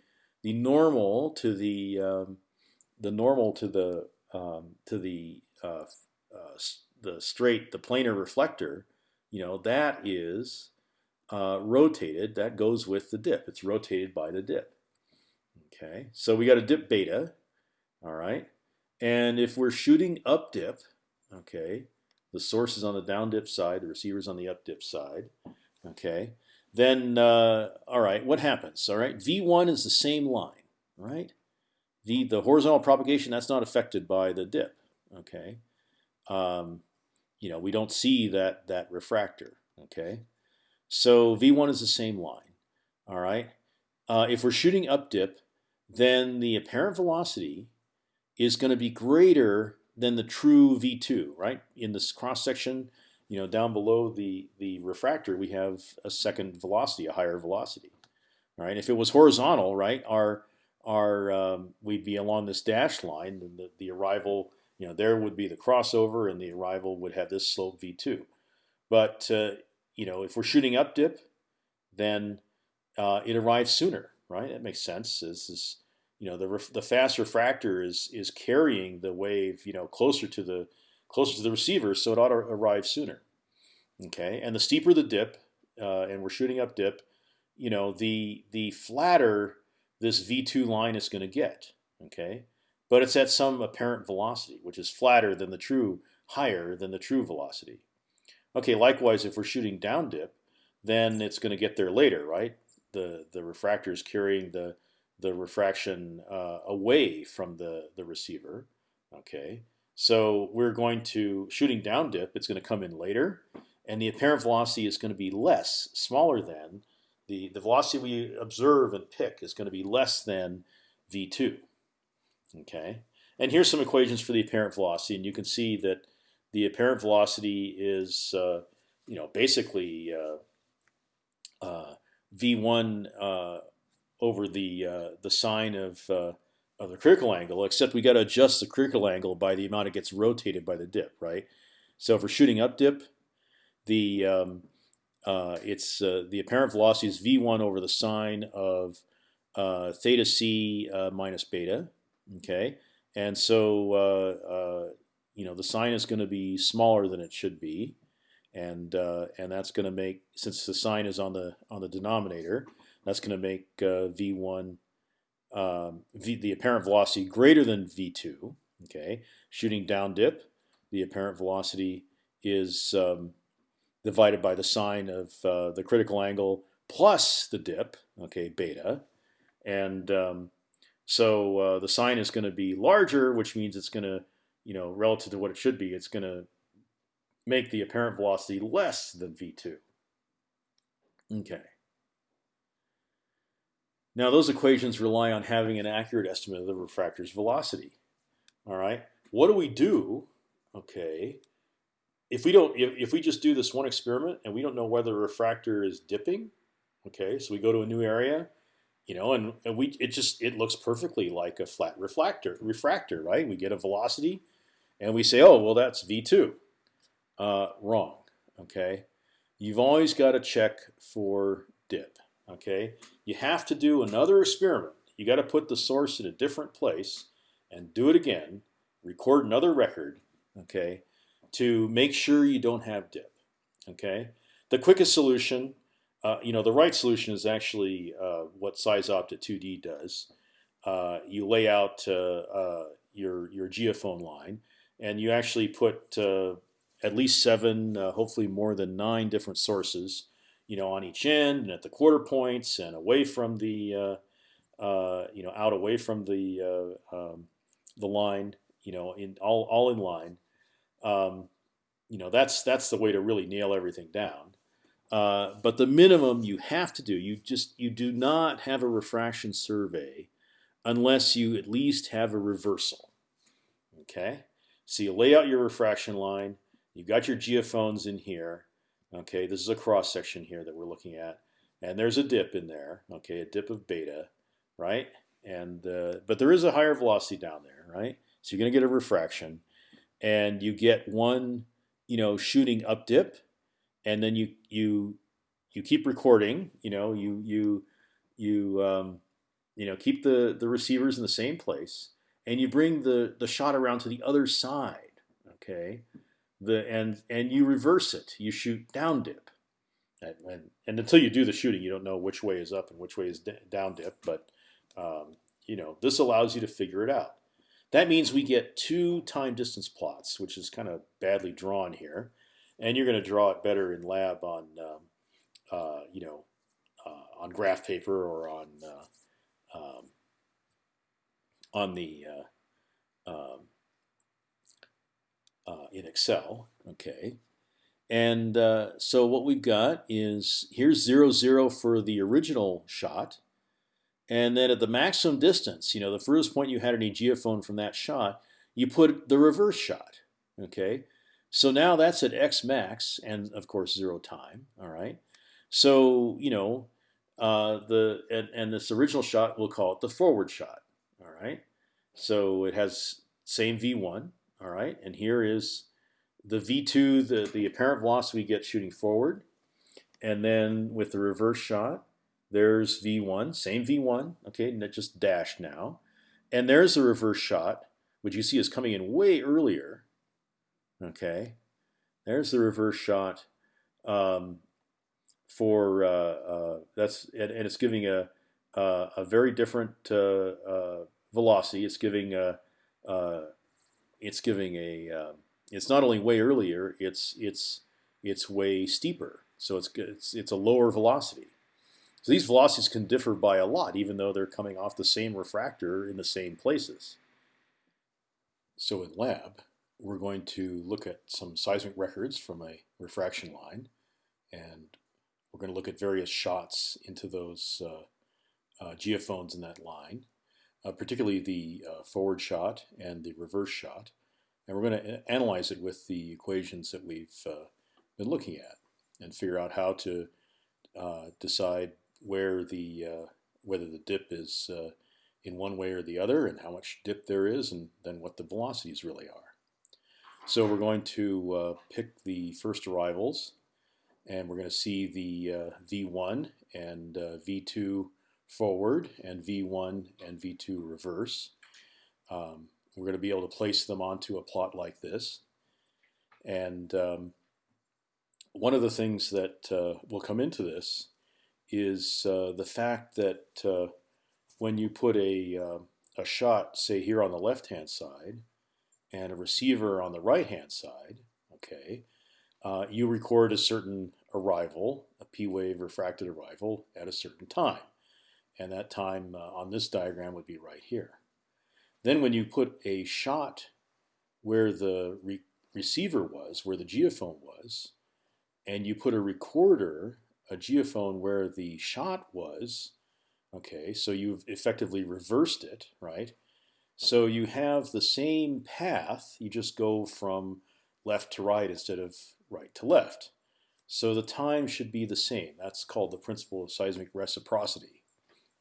the normal to the um, the normal to the um, to the uh, uh, the straight the planar reflector, you know that is uh, rotated. That goes with the dip. It's rotated by the dip. Okay, so we got a dip beta. All right, and if we're shooting up dip, okay, the source is on the down dip side, the receiver is on the up dip side. Okay, then uh, all right, what happens? All right, V1 is the same line, right? The the horizontal propagation that's not affected by the dip. Okay, um, you know we don't see that that refractor. Okay, so V1 is the same line. All right, uh, if we're shooting up dip, then the apparent velocity is going to be greater than the true V2, right? In this cross section, you know, down below the the refractor, we have a second velocity, a higher velocity, right? If it was horizontal, right, our our um, we'd be along this dashed line, and the, the arrival, you know, there would be the crossover, and the arrival would have this slope V2. But uh, you know, if we're shooting up dip, then uh, it arrives sooner, right? That makes sense. This is you know the the fast refractor is is carrying the wave you know closer to the closer to the receiver, so it ought to arrive sooner. Okay, and the steeper the dip, uh, and we're shooting up dip, you know the the flatter this v2 line is going to get. Okay, but it's at some apparent velocity, which is flatter than the true, higher than the true velocity. Okay, likewise, if we're shooting down dip, then it's going to get there later, right? The the refractor is carrying the the refraction uh, away from the, the receiver. Okay, so we're going to shooting down dip. It's going to come in later, and the apparent velocity is going to be less, smaller than the the velocity we observe and pick is going to be less than v2. Okay, and here's some equations for the apparent velocity, and you can see that the apparent velocity is uh, you know basically uh, uh, v1 over the uh, the sine of uh, of the critical angle, except we got to adjust the critical angle by the amount it gets rotated by the dip, right? So if we're shooting up dip, the um, uh, it's uh, the apparent velocity is v1 over the sine of uh, theta c uh, minus beta, okay? And so you know the sine is going to be smaller than it should be, and and that's going to make since the sine is on the on the denominator, that's going to make uh, v1 um, v, the apparent velocity greater than v2. Okay, shooting down dip, the apparent velocity is um, divided by the sine of uh, the critical angle plus the dip. Okay, beta, and um, so uh, the sine is going to be larger, which means it's going to, you know, relative to what it should be, it's going to make the apparent velocity less than v2. Okay. Now those equations rely on having an accurate estimate of the refractor's velocity. All right. What do we do? Okay. If we don't, if, if we just do this one experiment and we don't know whether the refractor is dipping, okay, so we go to a new area, you know, and, and we it just it looks perfectly like a flat refractor refractor, right? We get a velocity, and we say, oh well, that's v two. Uh, wrong. Okay, you've always got to check for dip. Okay, you have to do another experiment. You got to put the source in a different place and do it again. Record another record. Okay, to make sure you don't have dip. Okay, the quickest solution, uh, you know, the right solution is actually uh, what SeisOpt 2D does. Uh, you lay out uh, uh, your your geophone line, and you actually put uh, at least seven, hopefully more than nine different sources you know, on each end and at the quarter points and away from the, uh, uh, you know, out away from the uh, um, the line, you know, in all all in line. Um, you know, that's that's the way to really nail everything down. Uh, but the minimum you have to do, you just you do not have a refraction survey unless you at least have a reversal. Okay, so you lay out your refraction line. You've got your geophones in here Okay, this is a cross section here that we're looking at, and there's a dip in there. Okay, a dip of beta, right? And uh, but there is a higher velocity down there, right? So you're going to get a refraction, and you get one, you know, shooting up dip, and then you you you keep recording. You know, you you you um, you know keep the the receivers in the same place, and you bring the the shot around to the other side. Okay, the and and you reverse it. You shoot down dip, and, and, and until you do the shooting, you don't know which way is up and which way is down dip. But um, you know this allows you to figure it out. That means we get two time distance plots, which is kind of badly drawn here, and you're going to draw it better in lab on um, uh, you know uh, on graph paper or on uh, um, on the uh, in Excel. Okay, and uh, so what we've got is here's zero zero for the original shot, and then at the maximum distance, you know, the furthest point you had any geophone from that shot, you put the reverse shot. Okay, so now that's at x max, and of course zero time. All right, so you know uh, the and, and this original shot we'll call it the forward shot. All right, so it has same v1. All right, and here is the v2, the the apparent velocity we get shooting forward, and then with the reverse shot, there's v1, same v1. Okay, not just dashed now, and there's the reverse shot, which you see is coming in way earlier. Okay, there's the reverse shot. Um, for uh, uh, that's and, and, it's giving a a, a very different uh, velocity. It's giving a it's giving a um, it's not only way earlier. It's it's it's way steeper. So it's it's it's a lower velocity. So these velocities can differ by a lot, even though they're coming off the same refractor in the same places. So in lab, we're going to look at some seismic records from a refraction line, and we're going to look at various shots into those uh, uh, geophones in that line, uh, particularly the uh, forward shot and the reverse shot. And we're going to analyze it with the equations that we've uh, been looking at and figure out how to uh, decide where the whether the dip is in one way or the other and how much dip there is and then what the velocities really are. So we're going to pick the first arrivals and we're going to see the uh, V1 and uh, V2 forward and V1 and V2 reverse. Um, we're going to be able to place them onto a plot like this. And um, one of the things that uh, will come into this is uh, the fact that uh, when you put a, uh, a shot, say here on the left-hand side, and a receiver on the right-hand side, okay, uh, you record a certain arrival, a P wave refracted arrival at a certain time. And that time uh, on this diagram would be right here. Then when you put a shot where the re receiver was, where the geophone was, and you put a recorder, a geophone where the shot was, okay, so you've effectively reversed it, right? So you have the same path, you just go from left to right instead of right to left. So the time should be the same. That's called the principle of seismic reciprocity.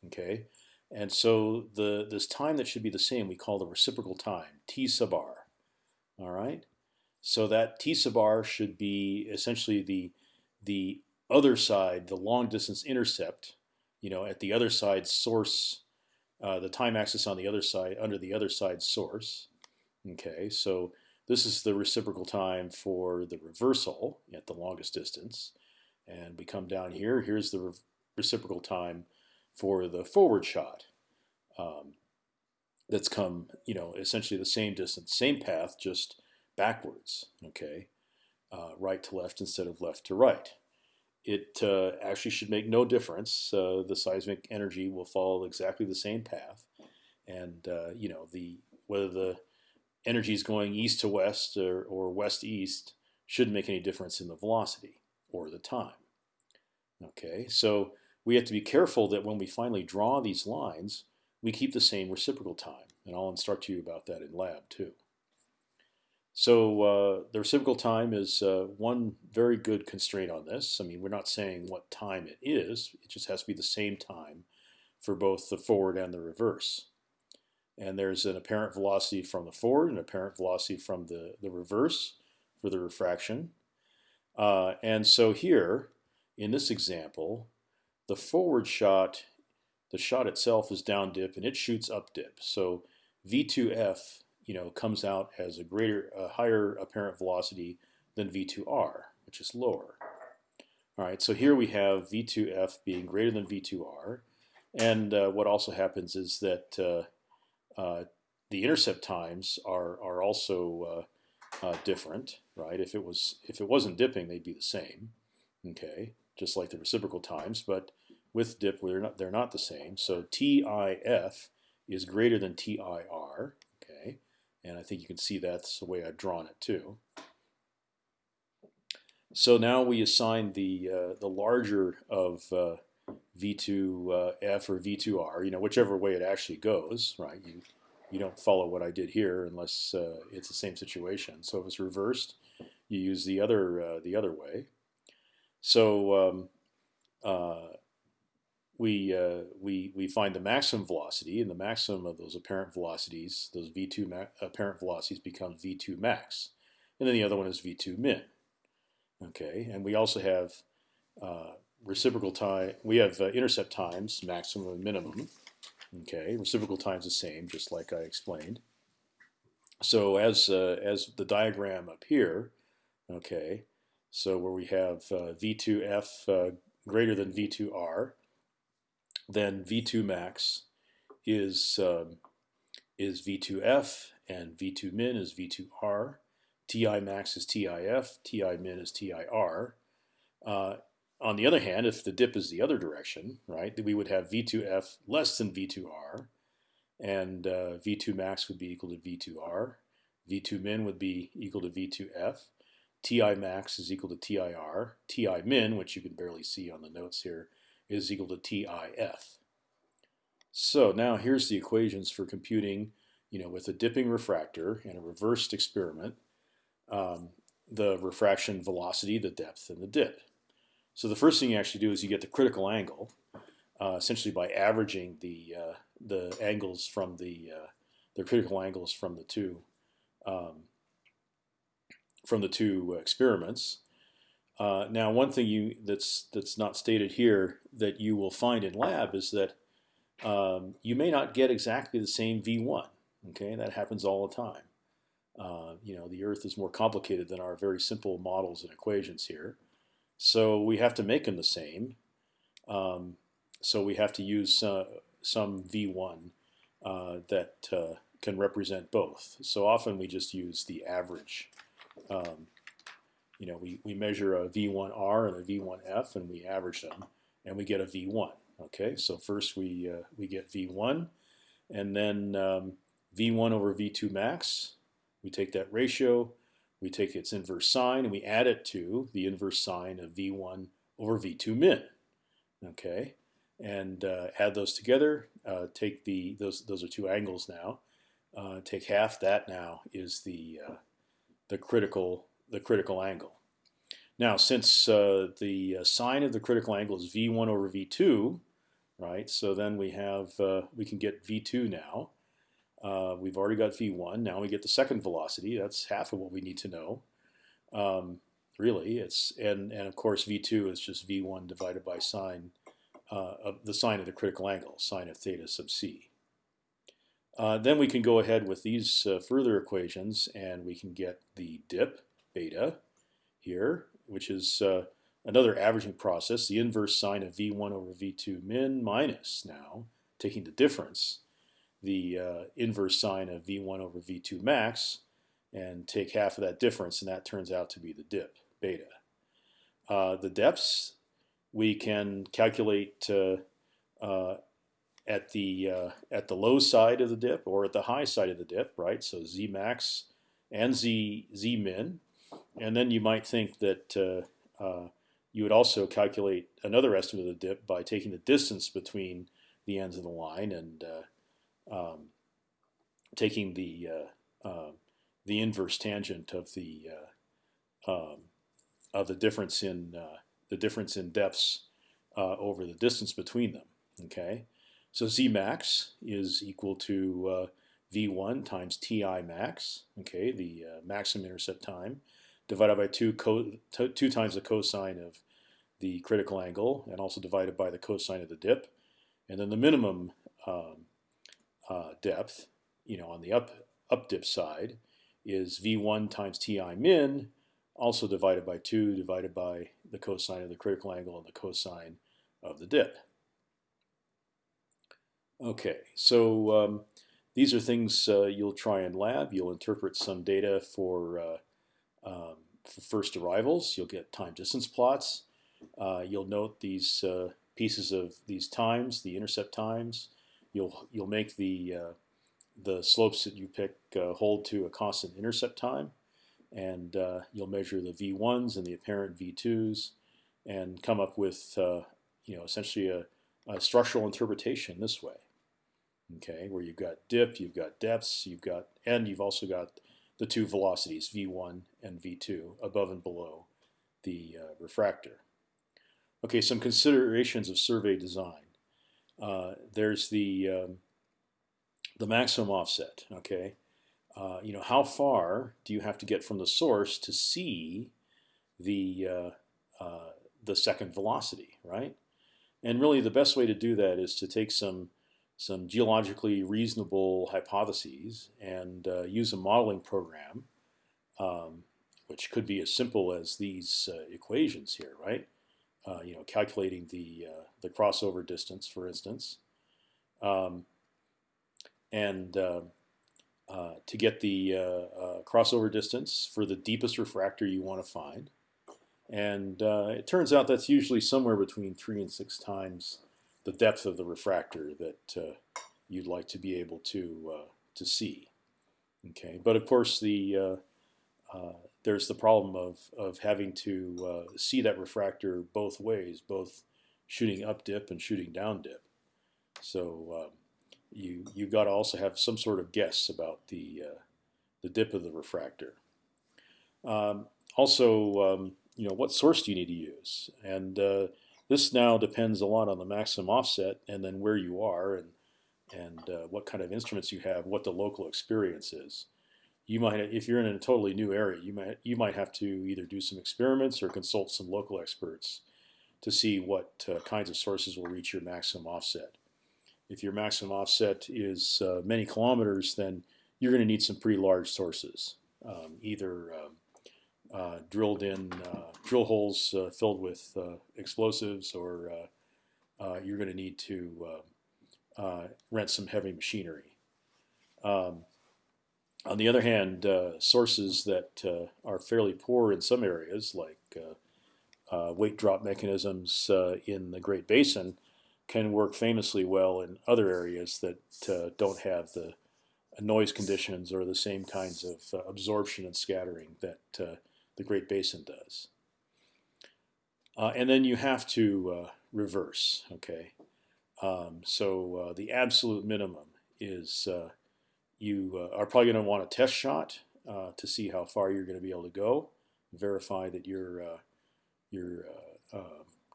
Okay, and so the this time that should be the same we call the reciprocal time, t sub r. All right, so that t sub r should be essentially the the other side, the long distance intercept, you know, at the other side source, uh, the time axis on the other side under the other side source. Okay, so this is the reciprocal time for the reversal at the longest distance. And we come down here. Here's the re reciprocal time for the forward shot. Um, that's come, you know, essentially the same distance, same path, just backwards. Okay, uh, right to left instead of left to right. It uh, actually should make no difference. Uh, the seismic energy will follow exactly the same path, and uh, you know the whether the energy is going east to west or, or west east shouldn't make any difference in the velocity or the time. Okay, so we have to be careful that when we finally draw these lines, we keep the same reciprocal time, and I'll instruct you about that in lab too. So uh, the reciprocal time is uh, one very good constraint on this. I mean, we're not saying what time it is; it just has to be the same time for both the forward and the reverse and there's an apparent velocity from the forward and apparent velocity from the, the reverse for the refraction. Uh, and so here, in this example, the forward shot, the shot itself is down dip and it shoots up dip. So v2f, you know, comes out as a greater, a higher apparent velocity than v2r, which is lower. All right, so here we have v2f being greater than v2r, and uh, what also happens is that uh, uh, the intercept times are are also uh, uh, different, right? If it was if it wasn't dipping, they'd be the same, okay, just like the reciprocal times. But with dip, they're not they're not the same. So TIF is greater than TIR, okay, and I think you can see that's the way I've drawn it too. So now we assign the uh, the larger of uh, v2f or v2r, you know, whichever way it actually goes, right? You you don't follow what I did here unless uh, it's the same situation. So if it's reversed, you use the other uh, the other way. So um, uh, we uh, we we find the maximum velocity, and the maximum of those apparent velocities, those v2 apparent velocities, becomes v2 max, and then the other one is v2 min. Okay, and we also have uh, reciprocal time. We have uh, intercept times, maximum and minimum. Okay, reciprocal times the same, just like I explained. So as uh, as the diagram up here, okay, so where we have uh, v2f uh, greater than v2r, then v2 max is um, is v2f and v2 min is v2r. Ti max is TIF, Ti min is TIR. Uh, on the other hand, if the dip is the other direction, right, we would have V2F less than V2R, and uh, V2 max would be equal to V2R. V2 min would be equal to V2F. Ti max is equal to TIR. Ti min, which you can barely see on the notes here, is equal to TIF. So now here's the equations for computing, you know, with a dipping refractor and a reversed experiment, um, the refraction velocity, the depth, and the dip. So the first thing you actually do is you get the critical angle, uh, essentially by averaging the uh, the angles from the uh, the critical angles from the two um, from the two experiments. Uh, now, one thing you that's that's not stated here that you will find in lab is that um, you may not get exactly the same v1. Okay, that happens all the time. Uh, you know, the Earth is more complicated than our very simple models and equations here. So we have to make them the same. Um, so we have to use uh, some V1 uh, that uh, can represent both. So often we just use the average. Um, you know, we, we measure a V1R and a V1F and we average them and we get a V1. Okay, so first we, uh, we get V1 and then um, V1 over V2 max. We take that ratio we take its inverse sine and we add it to the inverse sine of v1 over v2 min. Okay, and uh, add those together. Uh, take the those those are two angles now. Uh, take half. That now is the uh, the critical the critical angle. Now, since uh, the uh, sine of the critical angle is v1 over v2, right? So then we have we can get v2 now. Uh, we've already got v1. Now we get the second velocity. That's half of what we need to know. Um, really, it's and and of course v2 is just v1 divided by sine uh, of the sine of the critical angle, sine of theta sub c. Uh, then we can go ahead with these uh, further equations, and we can get the dip beta here, which is uh, another averaging process. The inverse sine of v1 over v2 min minus now taking the difference the uh, inverse sine of v1 over v2 max and take half of that difference, and that turns out to be the dip, beta. Uh, the depths we can calculate uh, uh at the uh, at the low side of the dip or at the high side of the dip, right? So z max and z z min, and then you might think that uh, you would also calculate another estimate of the dip by taking the distance between the ends of the line and um, taking the uh, uh, the inverse tangent of the uh, um, of the difference in uh, the difference in depths uh, over the distance between them. Okay, so z max is equal to v1 times ti max. Okay, the maximum intercept time divided by two two times the cosine of the critical angle, and also divided by the cosine of the dip, and then the minimum um, uh, depth you know, on the up up dip side is v1 times ti min, also divided by 2, divided by the cosine of the critical angle and the cosine of the dip. Okay, so um, these are things uh, you'll try in lab. You'll interpret some data for, uh, um, for first arrivals. You'll get time distance plots. Uh, you'll note these uh, pieces of these times, the intercept times. You'll you'll make the uh, the slopes that you pick uh, hold to a constant intercept time, and uh, you'll measure the v1s and the apparent v2s, and come up with uh, you know essentially a, a, structural interpretation this way. Okay, where you've got dip, you've got depths, you've got and you've also got the two velocities v1 and v2 above and below the uh, refractor. Okay, some considerations of survey design. Uh, there's the um, the maximum offset. Okay, uh, you know how far do you have to get from the source to see the uh, uh, the second velocity, right? And really, the best way to do that is to take some some geologically reasonable hypotheses and uh, use a modeling program, um, which could be as simple as these uh, equations here, right? Uh, you know, calculating the the crossover distance, for instance. Um, and uh, uh, to get the uh, crossover distance for the deepest refractor you want to find. And it turns out that's usually somewhere between three and six times the depth of the refractor that you'd like to be able to to see. Okay, but of course the uh, there's the problem of of having to uh, see that refractor both ways, both shooting up dip and shooting down dip. So um, you you've got to also have some sort of guess about the uh, the dip of the refractor. Um, also, um, you know, what source do you need to use? And uh, this now depends a lot on the maximum offset, and then where you are, and and uh, what kind of instruments you have, what the local experience is. You might, if you're in a totally new area, you might you might have to either do some experiments or consult some local experts to see what uh, kinds of sources will reach your maximum offset if your maximum offset is uh, many kilometers, then you're going to need some pretty large sources, um, either um, drilled in uh, drill holes uh, filled with uh, explosives, or uh, you're going to need to rent some heavy machinery. Um, on the other hand, sources that are fairly poor in some areas, like weight drop mechanisms in the Great Basin, can work famously well in other areas that uh, don't have the noise conditions or the same kinds of uh, absorption and scattering that uh, the Great Basin does. Uh, and then you have to uh, reverse. Okay, um, so uh, the absolute minimum is you are probably going to want a test shot to see how far you're going to be able to go, verify that your your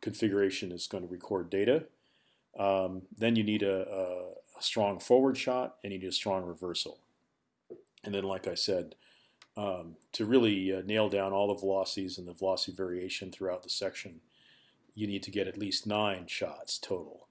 configuration is going to record data. Um, then you need a, a, a, strong forward shot and you need a strong reversal. And then, like I said, um, to really uh, nail down all the velocities and the velocity variation throughout the section, you need to get at least nine shots total.